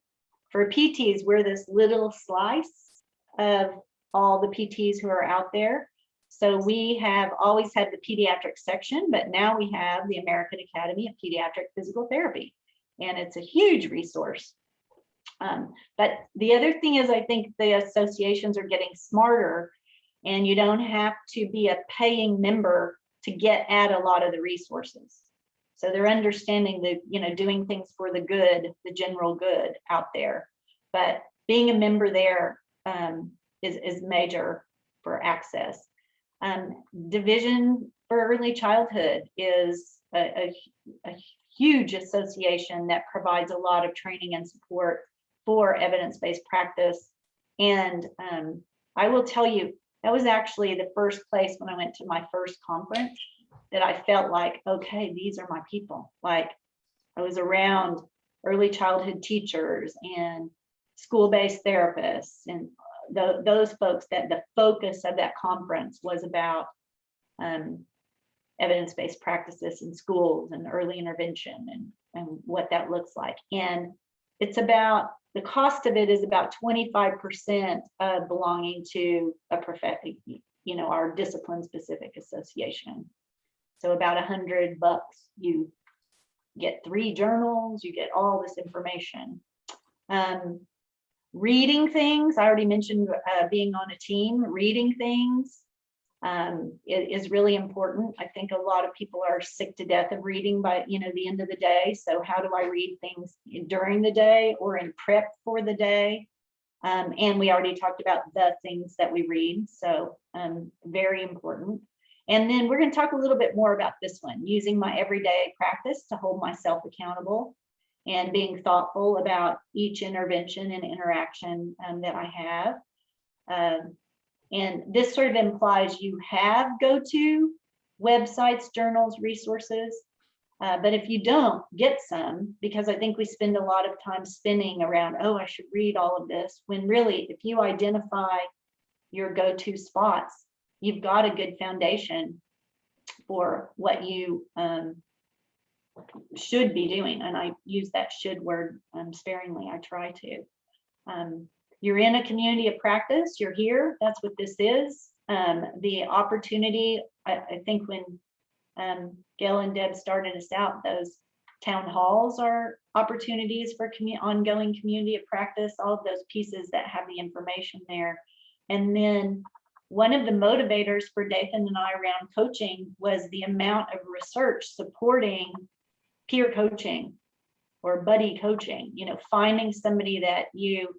Speaker 3: For PTs, we're this little slice of all the PTs who are out there. So we have always had the pediatric section, but now we have the American Academy of Pediatric Physical Therapy. And it's a huge resource. Um, but the other thing is, I think the associations are getting smarter and you don't have to be a paying member to get at a lot of the resources. So they're understanding the, you know, doing things for the good, the general good out there. But being a member there um, is, is major for access. Um, Division for Early Childhood is a, a, a huge association that provides a lot of training and support for evidence-based practice. And um, I will tell you, that was actually the first place when I went to my first conference that I felt like, okay, these are my people. Like I was around early childhood teachers and school-based therapists and tho- those folks that the focus of that conference was about um, evidence-based practices in schools and early intervention and, and what that looks like. And it's about, the cost of it is about 25% of belonging to a profession, you know, our discipline-specific association. So about a hundred bucks, you get three journals, you get all this information. Um, reading things, I already mentioned uh, being on a team, reading things um, is really important. I think a lot of people are sick to death of reading by, you know, the end of the day. So how do I read things during the day or in prep for the day? Um, and we already talked about the things that we read. So um, very important. And then we're going to talk a little bit more about this one, using my everyday practice to hold myself accountable and being thoughtful about each intervention and interaction um, that I have. Um, and this sort of implies you have go-to websites, journals, resources. Uh, but if you don't, get some, because I think we spend a lot of time spinning around, oh, I should read all of this, when really, if you identify your go-to spots, you've got a good foundation for what you um, should be doing. And I use that should word um, sparingly, I try to. Um, you're in a community of practice, you're here, that's what this is. Um, the opportunity, I, I think when um, Gail and Deb started us out, those town halls are opportunities for commu ongoing community of practice, all of those pieces that have the information there. And then one of the motivators for Dathan and I around coaching was the amount of research supporting peer coaching or buddy coaching, you know, finding somebody that you,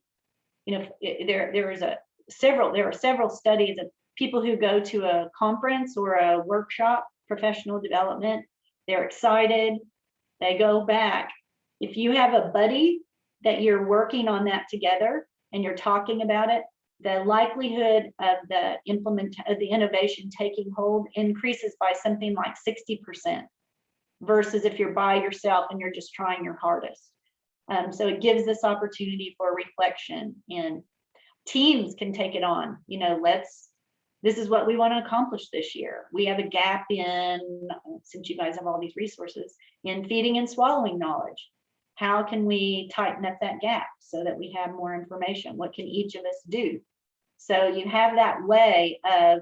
Speaker 3: you know, there, there is a several, there are several studies of people who go to a conference or a workshop, professional development, they're excited, they go back. If you have a buddy that you're working on that together and you're talking about it, the likelihood of the implement of the innovation taking hold increases by something like 60% versus if you're by yourself and you're just trying your hardest. Um, so it gives this opportunity for reflection and teams can take it on, you know, let's, this is what we want to accomplish this year. We have a gap in, since you guys have all these resources, in feeding and swallowing knowledge. How can we tighten up that gap so that we have more information? What can each of us do? So you have that way of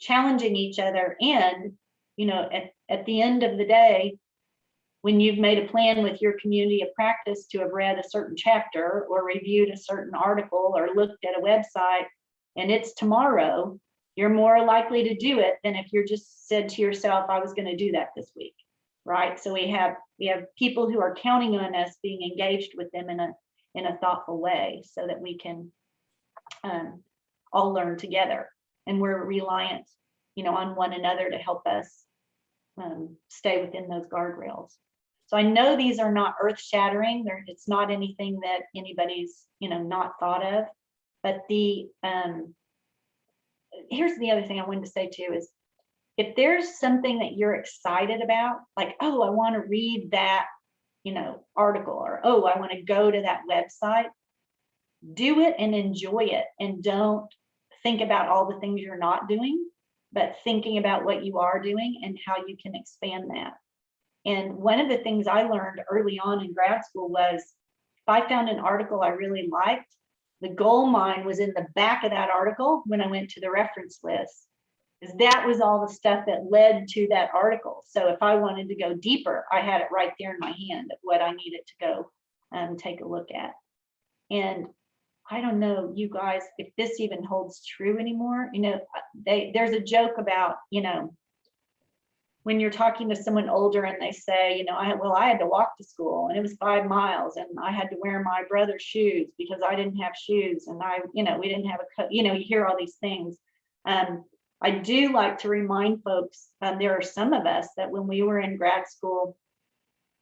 Speaker 3: challenging each other and, you know, at, at the end of the day, when you've made a plan with your community of practice to have read a certain chapter or reviewed a certain article or looked at a website and it's tomorrow, you're more likely to do it than if you're just said to yourself, I was gonna do that this week. Right? So we have, we have people who are counting on us being engaged with them in a, in a thoughtful way so that we can um, all learn together. And we're reliant, you know, on one another to help us um, stay within those guardrails. So I know these are not earth shattering. There, it's not anything that anybody's, you know, not thought of. But the, um, here's the other thing I wanted to say too is if there's something that you're excited about, like, oh, I want to read that, you know, article or, oh, I want to go to that website, do it and enjoy it and don't think about all the things you're not doing, but thinking about what you are doing and how you can expand that. And one of the things I learned early on in grad school was if I found an article I really liked, the gold mine was in the back of that article when I went to the reference list. Because that was all the stuff that led to that article. So if I wanted to go deeper, I had it right there in my hand of what I needed to go um, take a look at. And I don't know, you guys, if this even holds true anymore, you know, they, there's a joke about, you know, when you're talking to someone older and they say, you know, I, well, I had to walk to school and it was five miles and I had to wear my brother's shoes because I didn't have shoes and I, you know, we didn't have a coat, you know, you hear all these things. Um, I do like to remind folks, um, there are some of us that when we were in grad school,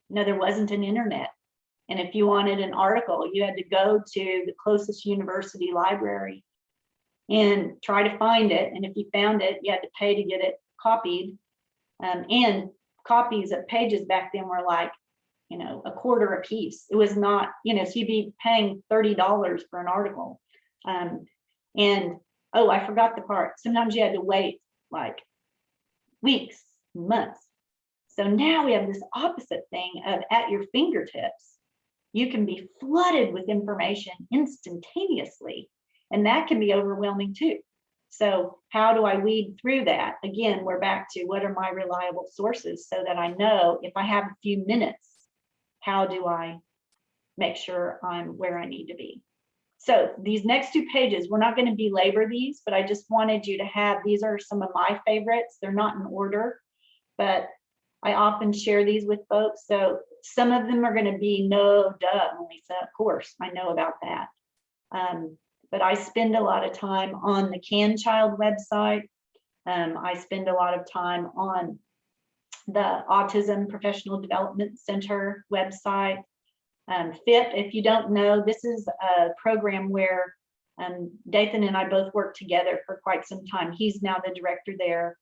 Speaker 3: you know, there wasn't an internet. And if you wanted an article, you had to go to the closest university library and try to find it. And if you found it, you had to pay to get it copied. Um, and copies of pages back then were like, you know, a quarter a piece. It was not, you know, so you'd be paying $30 for an article. Um, and oh, I forgot the part. Sometimes you had to wait like weeks, months. So now we have this opposite thing of at your fingertips you can be flooded with information instantaneously, and that can be overwhelming too. So how do I weed through that? Again, we're back to what are my reliable sources so that I know if I have a few minutes, how do I make sure I'm where I need to be? So these next two pages, we're not going to belabor these, but I just wanted you to have, these are some of my favorites. They're not in order, but I often share these with folks. So some of them are going to be no, duh, M'Lisa, of course, I know about that. Um, but I spend a lot of time on the CanChild website. Um, I spend a lot of time on the Autism Professional Development Center website. Um, FIPP, if you don't know, this is a program where um, Dathan and I both worked together for quite some time. He's now the director there.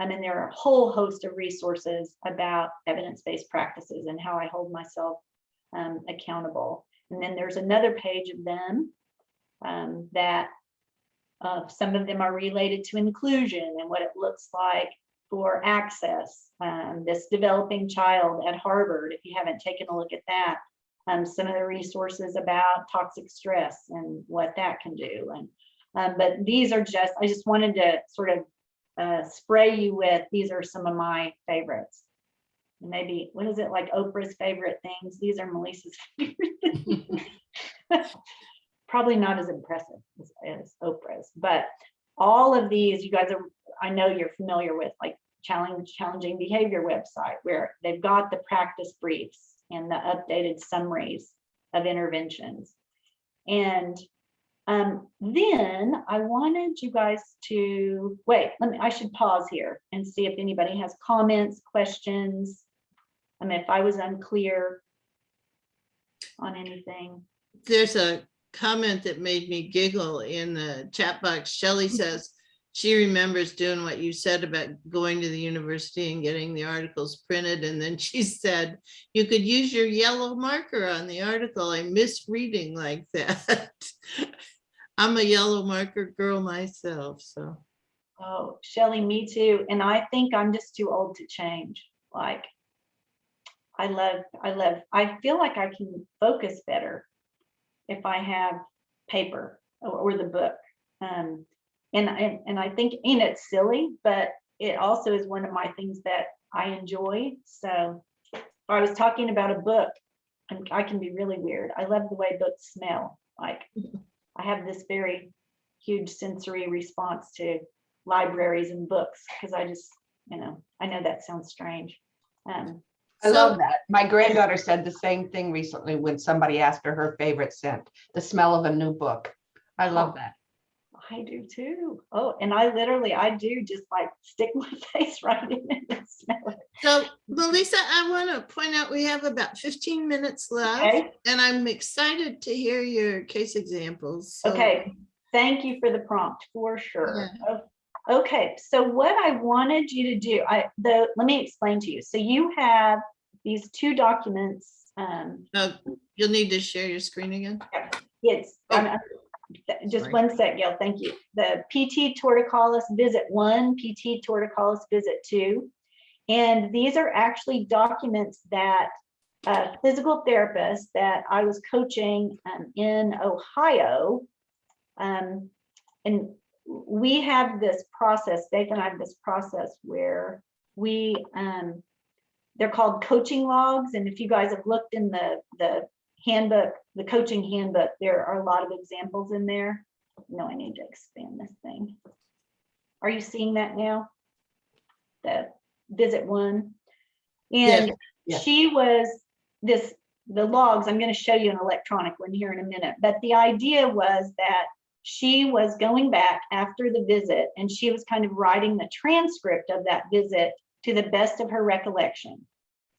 Speaker 3: Um, and there are a whole host of resources about evidence-based practices and how I hold myself um, accountable. And then there's another page of them um, that uh, some of them are related to inclusion and what it looks like for access. Um, this developing child at Harvard, if you haven't taken a look at that, um, some of the resources about toxic stress and what that can do. And um, but these are just, I just wanted to sort of uh, spray you with, these are some of my favorites. Maybe, what is it, like Oprah's favorite things? These are M'Lisa's favorite. Probably not as impressive as, as Oprah's, but all of these, you guys are, I know you're familiar with, like challenge, challenging behavior website, where they've got the practice briefs and the updated summaries of interventions. And um, then I wanted you guys to, wait, let me, I should pause here and see if anybody has comments, questions. I mean, if I was unclear on anything.
Speaker 1: There's a comment that made me giggle in the chat box. Shelley says she remembers doing what you said about going to the university and getting the articles printed. And then she said, you could use your yellow marker on the article. I miss reading like that. I'm a yellow marker girl myself, so.
Speaker 3: Oh, Shelly, me too. And I think I'm just too old to change. Like, I love, I love, I feel like I can focus better if I have paper or, or the book. Um, and, and, and I think, and it's silly, but it also is one of my things that I enjoy. So if I was talking about a book, and I can be really weird. I love the way books smell. Like I have this very huge sensory response to libraries and books, because I just, you know, I know that sounds strange. Um,
Speaker 2: I
Speaker 1: So-
Speaker 2: love that. My granddaughter said the same thing recently when somebody asked her her favorite scent, the smell of a new book. I love that.
Speaker 3: I do too. Oh, and I literally, I do just like stick my face right in it and smell it.
Speaker 1: So M'Lisa, I want to point out, we have about fifteen minutes left
Speaker 3: Okay,
Speaker 1: and I'm excited to hear your case examples. so-
Speaker 3: okay. Thank you for the prompt, for sure. O- Okay, so what I wanted you to do, I, the, let me explain to you. So you have these two documents. Um,
Speaker 1: Uh, You'll need to share your screen again.
Speaker 3: it's,
Speaker 1: Oh,
Speaker 3: I'm- th- just
Speaker 1: sorry.
Speaker 3: one sec, Gail, thank you. The PT torticollis visit one, PT torticollis visit two. And these are actually documents that a physical therapist that I was coaching um, in Ohio. um, And we have this process, Dave and I have this process where we, um, they're called coaching logs. And if you guys have looked in the, the handbook, the coaching handbook, there are a lot of examples in there. No, I need to expand this thing. Are you seeing that now? The visit one? And
Speaker 2: yes.
Speaker 3: she was this, the logs, I'm gonna show you an electronic one here in a minute, but the idea was that she was going back after the visit and she was kind of writing the transcript of that visit to the best of her recollection.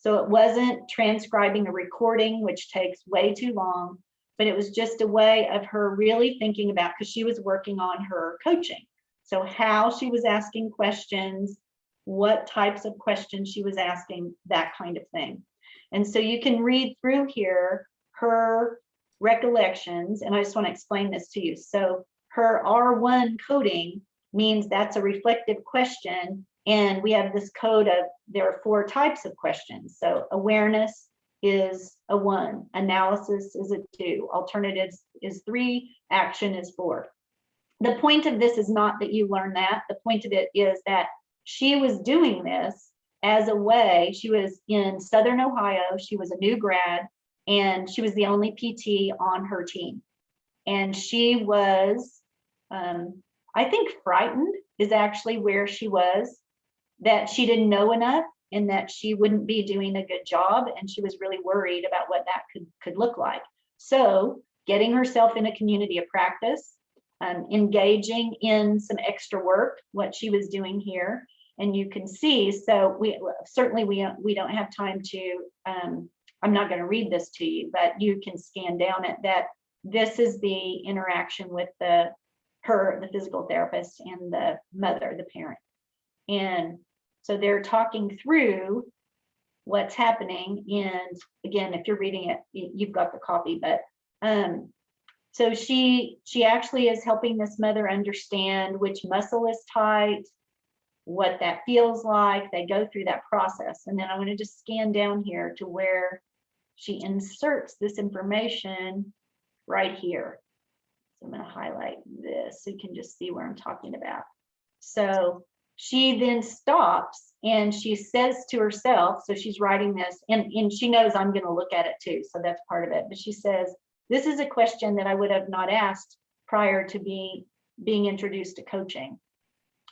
Speaker 3: So it wasn't transcribing a recording, which takes way too long, but it was just a way of her really thinking about, because she was working on her coaching. So how she was asking questions, what types of questions she was asking, that kind of thing. And so you can read through here her recollections, and I just want to explain this to you. So her R1 coding means that's a reflective question. And we have this code of, there are four types of questions. So awareness is a one, analysis is a two, alternatives is three, action is four. The point of this is not that you learn that. The point of it is that she was doing this as a way, she was in Southern Ohio, she was a new grad, and she was the only PT on her team. And she was, um, I think frightened is actually where she was, that she didn't know enough and that she wouldn't be doing a good job. And she was really worried about what that could, could look like. So getting herself in a community of practice, um, engaging in some extra work, what she was doing here. And you can see, so we certainly we, we don't have time to, um, I'm not going to read this to you, but you can scan down it that this is the interaction with the her, the physical therapist and the mother, the parent. And so they're talking through what's happening. And again, if you're reading it, you've got the copy, but um, so she she actually is helping this mother understand which muscle is tight, what that feels like. They go through that process. And then I'm going to just scan down here to where she inserts this information right here. So I'm going to highlight this so you can just see where I'm talking about. So she then stops and she says to herself, so she's writing this and, and she knows I'm going to look at it too. So that's part of it. But she says, this is a question that I would have not asked prior to being, being introduced to coaching.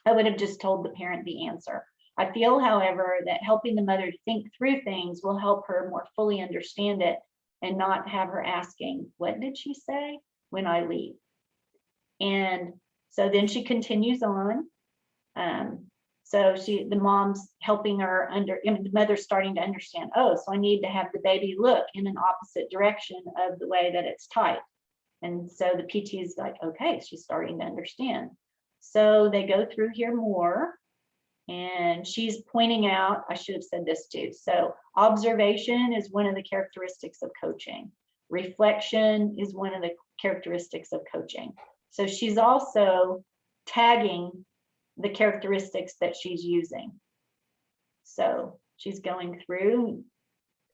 Speaker 3: I would have just told the parent the answer. I feel, however, that helping the mother think through things will help her more fully understand it and not have her asking, what did she say when I leave? And so then she continues on. Um, so she, the mom's helping her under, I mean, the mother's starting to understand, oh, so I need to have the baby look in an opposite direction of the way that it's tight. And so the PT is like, okay, she's starting to understand. So they go through here more. And she's pointing out, I should have said this too. So observation is one of the characteristics of coaching. Reflection is one of the characteristics of coaching. So she's also tagging the characteristics that she's using. So she's going through,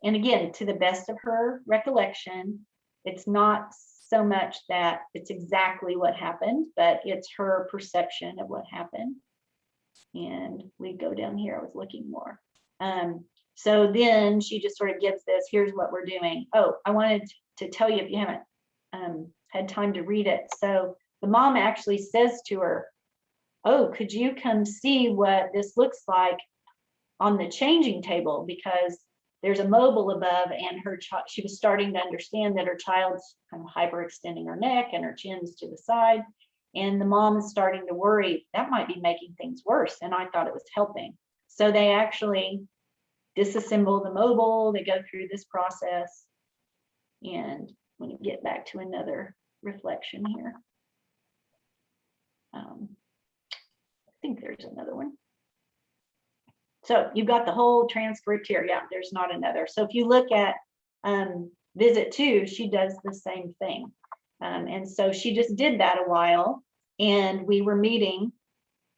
Speaker 3: and again, to the best of her recollection, it's not so much that it's exactly what happened, but it's her perception of what happened. And we go down here, I was looking more. Um, so then she just sort of gives this, here's what we're doing. Oh, I wanted to tell you if you haven't um, had time to read it. So the mom actually says to her, oh, could you come see what this looks like on the changing table? Because there's a mobile above and her child, she was starting to understand that her child's kind of hyperextending her neck and her chin's to the side. And the mom is starting to worry that might be making things worse. And I thought it was helping. So they actually disassemble the mobile, they go through this process. And let me get back to another reflection here. Um, think there's another one. So you've got the whole transcript here. Yeah, there's not another. So if you look at um, visit two, she does the same thing. Um, and so she just did that a while and we were meeting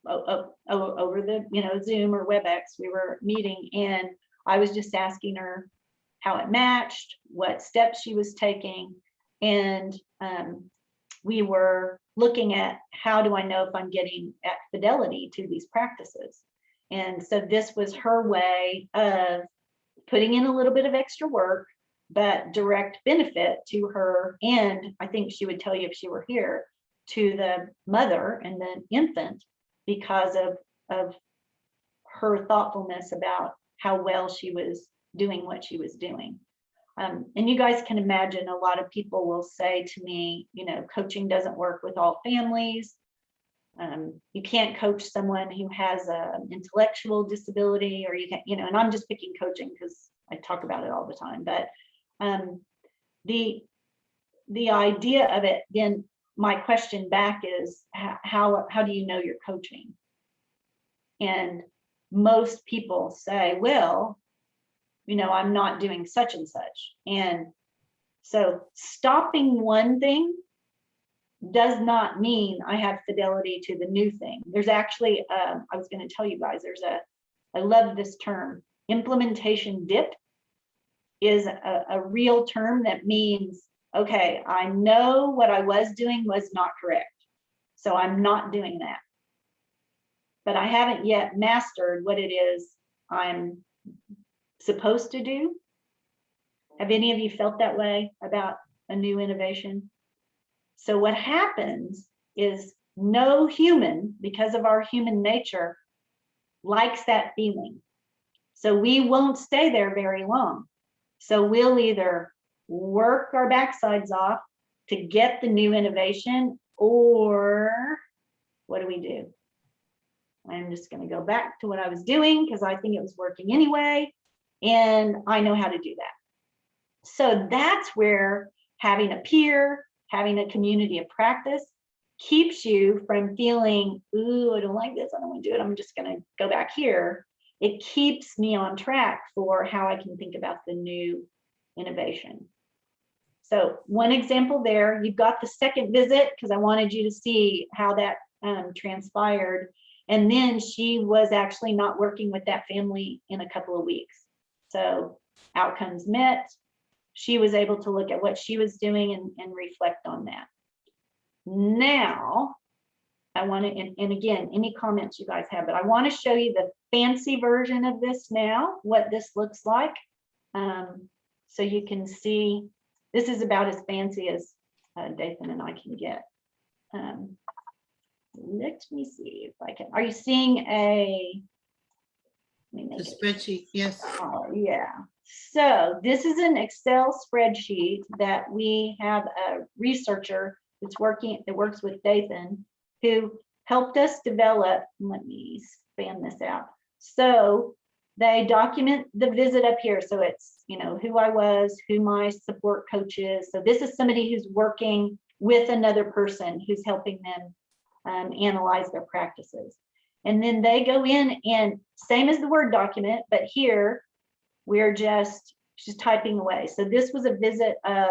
Speaker 3: over the, you know, Zoom or WebEx, we were meeting and I was just asking her how it matched, what steps she was taking. And um, we were looking at how do I know if I'm getting at fidelity to these practices? And so this was her way of putting in a little bit of extra work, but direct benefit to her. And I think she would tell you if she were here to the mother and the infant because of, of her thoughtfulness about how well she was doing what she was doing. Um, and you guys can imagine a lot of people will say to me, you know, coaching doesn't work with all families. Um, you can't coach someone who has an intellectual disability or you can, you know, and I'm just picking coaching because I talk about it all the time, but um, the, the idea of it, then my question back is how, how do you know you're coaching? And most people say, well, you know, I'm not doing such and such. And so stopping one thing does not mean I have fidelity to the new thing. There's actually, um, I was going to tell you guys, there's a, I love this term, implementation dip is a, a real term that means, okay, I know what I was doing was not correct. So I'm not doing that. But I haven't yet mastered what it is I'm supposed to do. Have any of you felt that way about a new innovation? So what happens is no human, because of our human nature, likes that feeling. So we won't stay there very long. So we'll either work our backsides off to get the new innovation, or what do we do? I'm just going to go back to what I was doing because I think it was working anyway, and I know how to do that. So that's where having a peer, having a community of practice keeps you from feeling, ooh, I don't like this, I don't want to do it, I'm just going to go back here. It keeps me on track for how I can think about the new innovation. So one example there, you've got the second visit because I wanted you to see how that um, transpired. And then she was actually not working with that family in a couple of weeks. So outcomes met. She was able to look at what she was doing and, and reflect on that. Now, I want to, and, and again, any comments you guys have, but I want to show you the fancy version of this now, what this looks like. Um, so you can see, this is about as fancy as uh, Dathan and I can get. Um, let me see if I can, are you seeing a?
Speaker 1: The spreadsheet, yes.
Speaker 3: Oh, yeah. So this is an Excel spreadsheet that we have a researcher that's working, that works with Dathan, who helped us develop, let me span this out. So they document the visit up here. So it's, you know, who I was, who my support coach is. So this is somebody who's working with another person who's helping them um, analyze their practices. And then they go in and same as the Word document, but here we're just, just typing away. So this was a visit of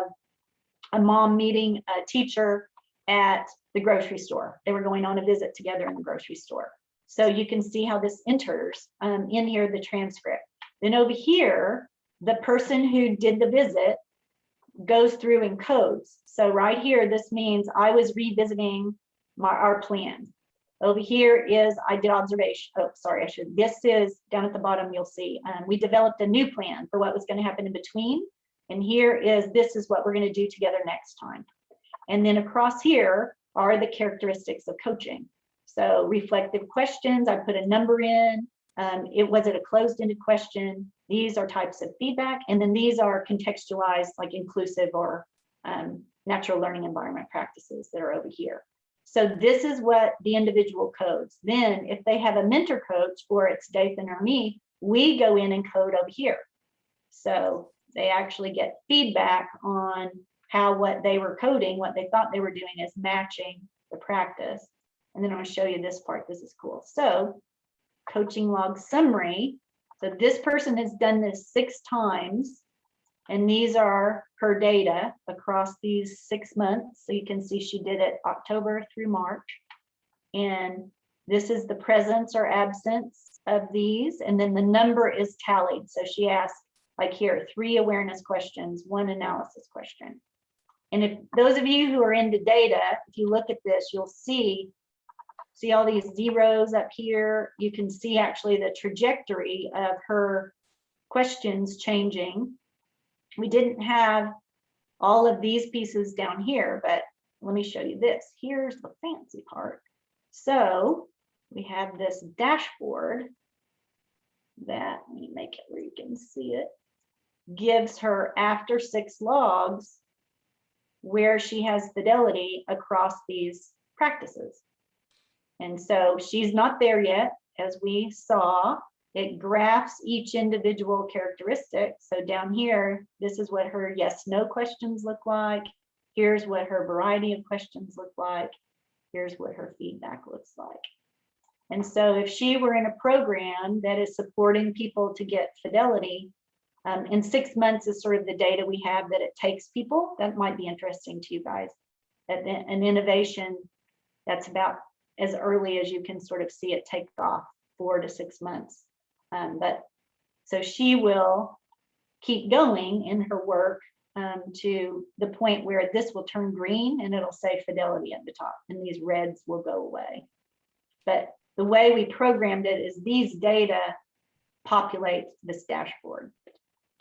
Speaker 3: a mom meeting a teacher at the grocery store. They were going on a visit together in the grocery store. So you can see how this enters um, in here, the transcript. Then over here, the person who did the visit goes through and codes. So right here, this means I was revisiting my, our plan. Over here is I did observation. Oh, sorry, I should. This is down at the bottom. You'll see um, we developed a new plan for what was going to happen in between. And here is this is what we're going to do together next time. And then across here are the characteristics of coaching. So reflective questions, I put a number in. Um, it was it a closed-ended question? These are types of feedback, and then these are contextualized, like inclusive or um, natural learning environment practices that are over here. So this is what the individual codes. Then if they have a mentor coach or it's Dathan or me, we go in and code over here. So they actually get feedback on how what they were coding, what they thought they were doing is matching the practice. And then I'm gonna show you this part. This is cool. So coaching log summary. So this person has done this six times. And these are her data across these six months. So you can see she did it October through March. And this is the presence or absence of these. And then the number is tallied. So she asked like here, three awareness questions, one analysis question. And if those of you who are into data, if you look at this, you'll see, see all these zeros up here. You can see actually the trajectory of her questions changing. We didn't have all of these pieces down here, but let me show you this. Here's the fancy part. So we have this dashboard that, let me make it where you can see it, gives her after six logs where she has fidelity across these practices. And so she's not there yet, as we saw. It graphs each individual characteristic. So down here, this is what her yes, no questions look like. Here's what her variety of questions look like. Here's what her feedback looks like. And so if she were in a program that is supporting people to get fidelity, um, and six months is sort of the data we have that it takes people. That might be interesting to you guys. An innovation that's about as early as you can sort of see it take off, four to six months. Um, but so she will keep going in her work um, to the point where this will turn green and it'll say fidelity at the top and these reds will go away. But the way we programmed it is these data populate this dashboard.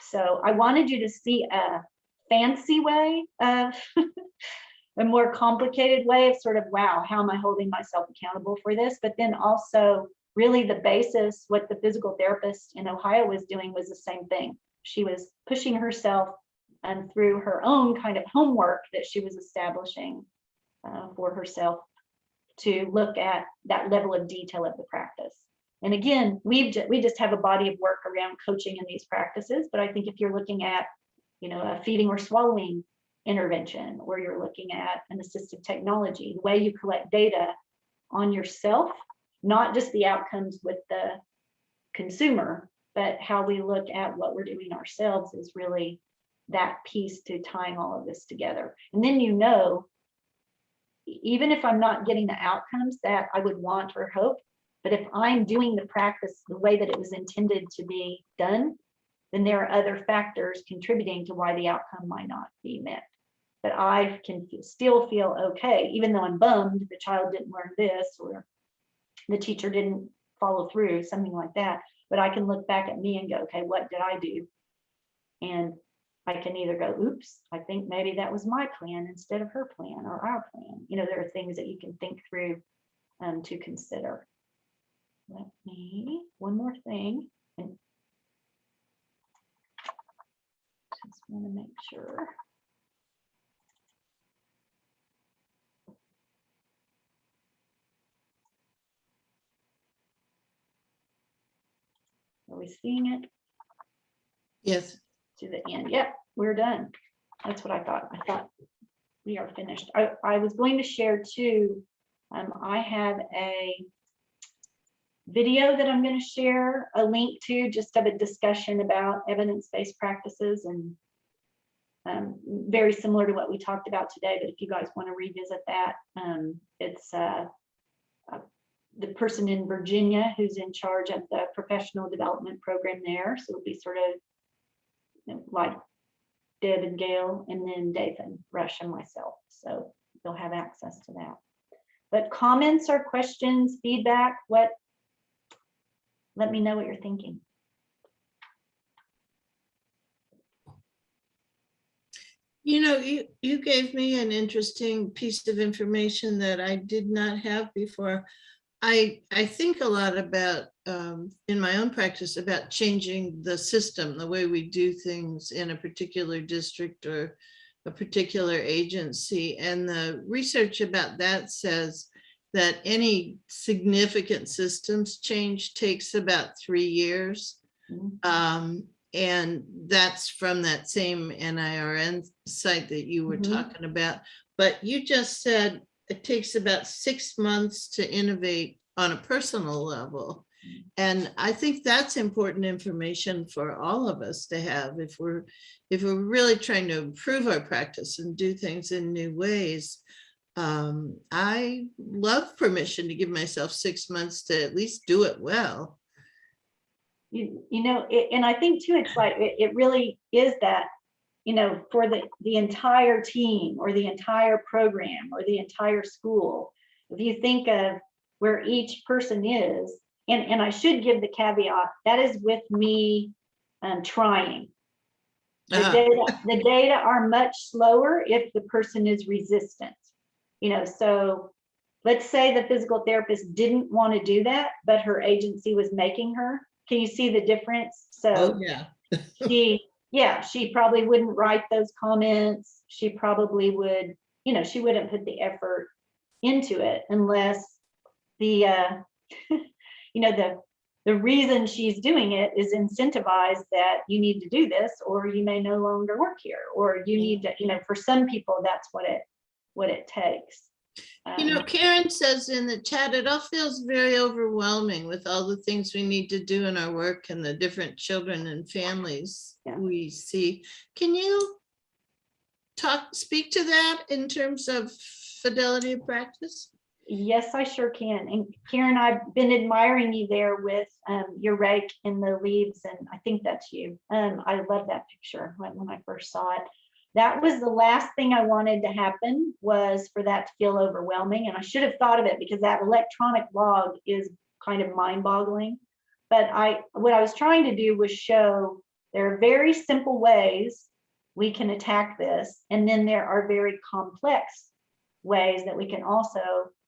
Speaker 3: So I wanted you to see a fancy way of a more complicated way of sort of, wow, how am I holding myself accountable for this? But then also really the basis, what the physical therapist in Ohio was doing was the same thing. She was pushing herself and through her own kind of homework that she was establishing uh, for herself to look at that level of detail of the practice. And again, we've we just have a body of work around coaching in these practices. But I think if you're looking at, you know, a feeding or swallowing intervention, or you're looking at an assistive technology, the way you collect data on yourself, not just the outcomes with the consumer, but how we look at what we're doing ourselves is really that piece to tying all of this together. And then you know, even if I'm not getting the outcomes that I would want or hope, but if I'm doing the practice the way that it was intended to be done, then there are other factors contributing to why the outcome might not be met. But I can still feel okay, even though I'm bummed the child didn't learn this or the teacher didn't follow through, something like that. But I can look back at me and go, okay, what did I do? And I can either go, oops, I think maybe that was my plan instead of her plan or our plan. You know, there are things that you can think through um, to consider. Let me, one more thing. and Just want to make sure. Seeing it?
Speaker 1: Yes,
Speaker 3: to the end. Yep, we're done. That's what I thought. I thought we are finished. I, I was going to share too. Um, I have a video that I'm going to share a link to just of a discussion about evidence-based practices and um, very similar to what we talked about today, but if you guys want to revisit that, um, it's uh, uh, the person in Virginia who's in charge of the professional development program there. So it'll be sort of you know, like Deb and Gail, and then Dathan, Rush, and myself. So they'll have access to that. But comments or questions, feedback, what? Let me know what you're thinking.
Speaker 1: you know, you, you gave me an interesting piece of information that I did not have before. I, I think a lot about, um, in my own practice, about changing the system, the way we do things in a particular district or a particular agency. And the research about that says that any significant systems change takes about three years.
Speaker 3: Mhm.
Speaker 1: Um, and that's from that same NIRN site that you were
Speaker 3: Mhm.
Speaker 1: talking about. But you just said it takes about six months to innovate on a personal level. And I think that's important information for all of us to have if we're, if we're really trying to improve our practice and do things in new ways. Um, I love permission to give myself six months to at least do it well.
Speaker 3: You, you know, it- and I think too, it's like, it, it really is that, you know, for the, the entire team or the entire program or the entire school. If you think of where each person is, and, and I should give the caveat, that is with me um, trying. The
Speaker 1: Uh-huh.
Speaker 3: data, the data are much slower if the person is resistant. You know, so let's say the physical therapist didn't want to do that, but her agency was making her. Can you see the difference?
Speaker 1: Oh,
Speaker 3: So
Speaker 1: yeah.
Speaker 3: she, yeah, she probably wouldn't write those comments. She probably would, you know, she wouldn't put the effort into it unless the, uh, you know, the, the reason she's doing it is incentivized that you need to do this, or you may no longer work here, or you need to, you know, for some people, that's what it, what it takes.
Speaker 1: You know,
Speaker 3: Um,
Speaker 1: Karen says in the chat, it all feels very overwhelming with all the things we need to do in our work and the different children and families
Speaker 3: Yeah.
Speaker 1: we see. Can you talk, speak to that in terms of fidelity of practice?
Speaker 3: Yes, I sure can. And Karen, I've been admiring you there with um, your rake in the leaves, and I think that's you. Um, I love that picture when, when I first saw it. That was the last thing I wanted to happen was for that to feel overwhelming. And I should have thought of it because that electronic log is kind of mind boggling. But I, what I was trying to do was show there are very simple ways we can attack this. And then there are very complex ways that we can also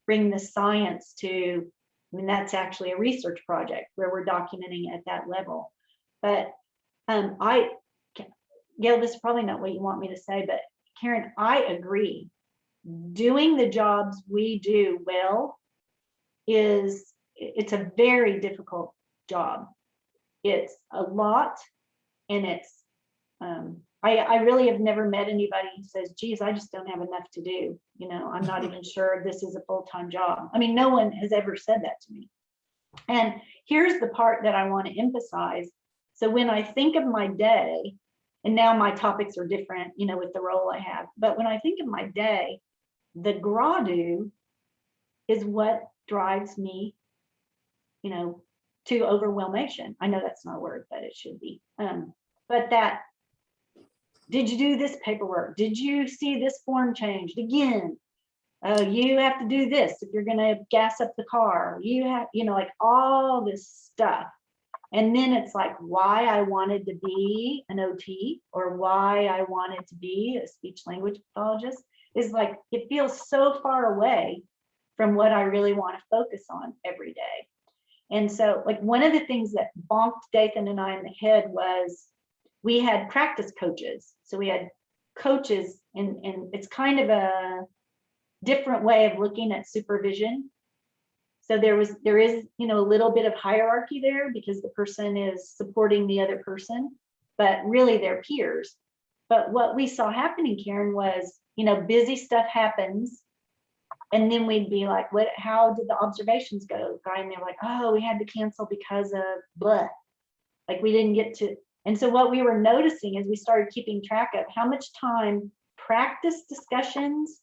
Speaker 3: bring the science to, I mean, that's actually a research project where we're documenting at that level. But um, I, Gail, this is probably not what you want me to say, but Karen, I agree. Doing the jobs we do well is, it's a very difficult job. It's a lot and it's, um, I, I really have never met anybody who says, geez, I just don't have enough to do. You know, I'm not even sure this is a full-time job. I mean, no one has ever said that to me. And here's the part that I want to emphasize. So when I think of my day, and now my topics are different, you know, with the role I have, but when I think of my day, the gradu is what drives me, you know, to overwhelmation. I know that's not a word, but it should be. Um, but that did you do this paperwork? Did you see this form changed again? Oh, you have to do this if you're gonna gas up the car. You have, you know, like all this stuff. And then it's like why I wanted to be an OT or why I wanted to be a speech language pathologist is like, it feels so far away from what I really want to focus on every day. And so like one of the things that bonked Dathan and I in the head was we had practice coaches. So we had coaches and, and it's kind of a different way of looking at supervision. So there was, there is, you know, a little bit of hierarchy there because the person is supporting the other person, but really they're peers. But what we saw happening, Karen, was, you know, busy stuff happens. And then we'd be like, what, how did the observations go? Guy, and they're like, oh, we had to cancel because of blah. Like we didn't get to, and so what we were noticing is we started keeping track of how much time practice discussions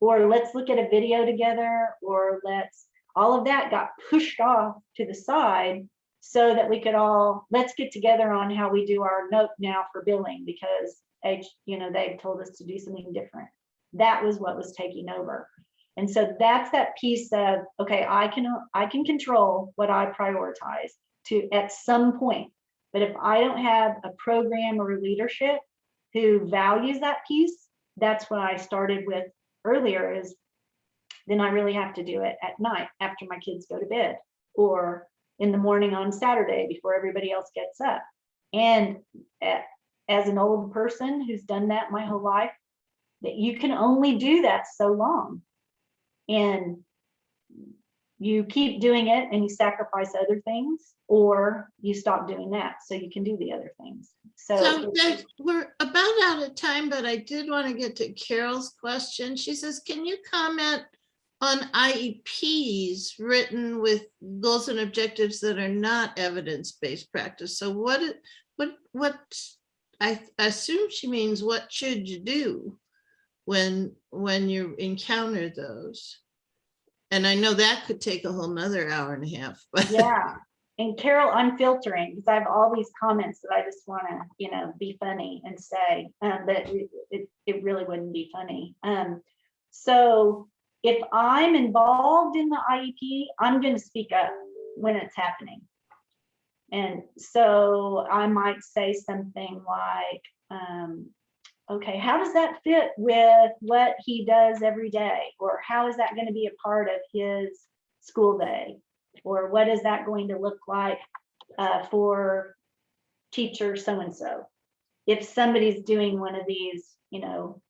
Speaker 3: or let's look at a video together or let's all of that got pushed off to the side so that we could all let's get together on how we do our note now for billing because you know they've told us to do something different. That was what was taking over. And so that's that piece of okay i can i can control what i prioritize to at some point. But if I don't have a program or leadership who values that piece, that's what I started with earlier is then I really have to do it at night after my kids go to bed or in the morning on Saturday before everybody else gets up. And as an old person who's done that my whole life, that you can only do that so long. And you keep doing it and you sacrifice other things, or you stop doing that so you can do the other things. So
Speaker 1: So we're about out of time, but I did want to get to Carol's question. She says, can you comment on IEPs written with goals and objectives that are not evidence-based practice? So what, what, what, I assume she means what should you do when, when you encounter those? And I know that could take a whole nother hour and a half, but.
Speaker 3: Yeah, and Carol, I'm filtering because I have all these comments that I just want to, you know, be funny and say, um, but it, it, it really wouldn't be funny. Um, so if I'm involved in the IEP, I'm going to speak up when it's happening. And so I might say something like, um, okay, how does that fit with what he does every day? Or how is that going to be a part of his school day? Or what is that going to look like uh, for teacher so-and-so? If somebody's doing one of these, you know,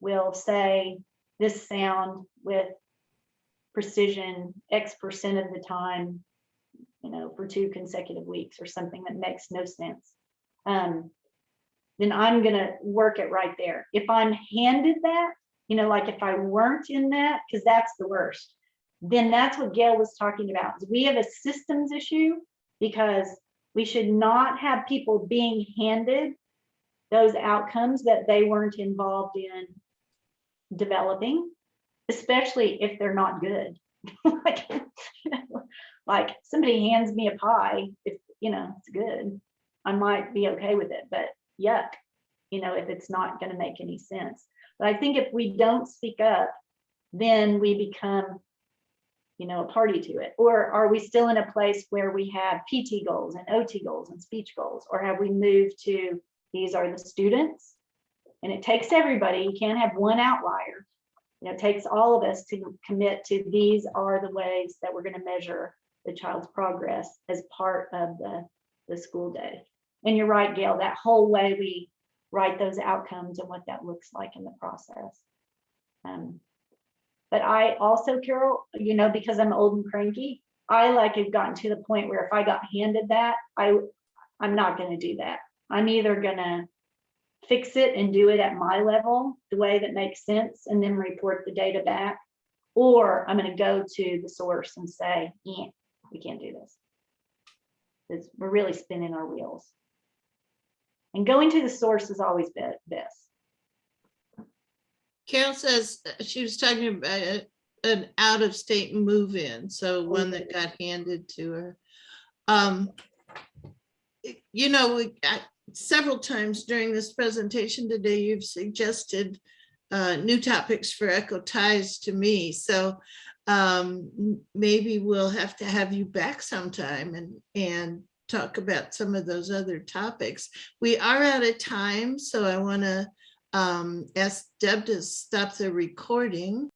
Speaker 3: we'll say this sound with precision X percent of the time, you know, for two consecutive weeks or something that makes no sense. Um, then I'm gonna work it right there. If I'm handed that, you know, like if I weren't in that, because that's the worst then that's what Gail was talking about. We have a systems issue because we should not have people being handed those outcomes that they weren't involved in developing, especially if they're not good. Like, Like somebody hands me a pie, if, you know, it's good, I might be okay with it, but yuck, you know, if it's not gonna make any sense. But I think if we don't speak up, then we become you know, a party to it? Or are we still in a place where we have PT goals and OT goals and speech goals? Or have we moved to these are the students? And it takes everybody, you can't have one outlier. You know, it takes all of us to commit to these are the ways that we're going to measure the child's progress as part of the, the school day. And you're right, Gail, that whole way we write those outcomes and what that looks like in the process. Um, but I also, Carol, you know, because I'm old and cranky, I like have gotten to the point where if I got handed that, I, I'm not gonna do that. I'm either gonna fix it and do it at my level, the way that makes sense, and then report the data back. Or I'm gonna go to the source and say, yeah, we can't do this. Because we're really spinning our wheels. And going to the source is always be- best.
Speaker 1: Carol says uh, she was talking about an out-of-state move-in, so one that got handed to her. Um, You know, we, I- several times during this presentation today, you've suggested uh, new topics for Echo Ties to me, so um, maybe we'll have to have you back sometime and, and talk about some of those other topics. We are out of time, so I want to um, ask Deb to stop the recording.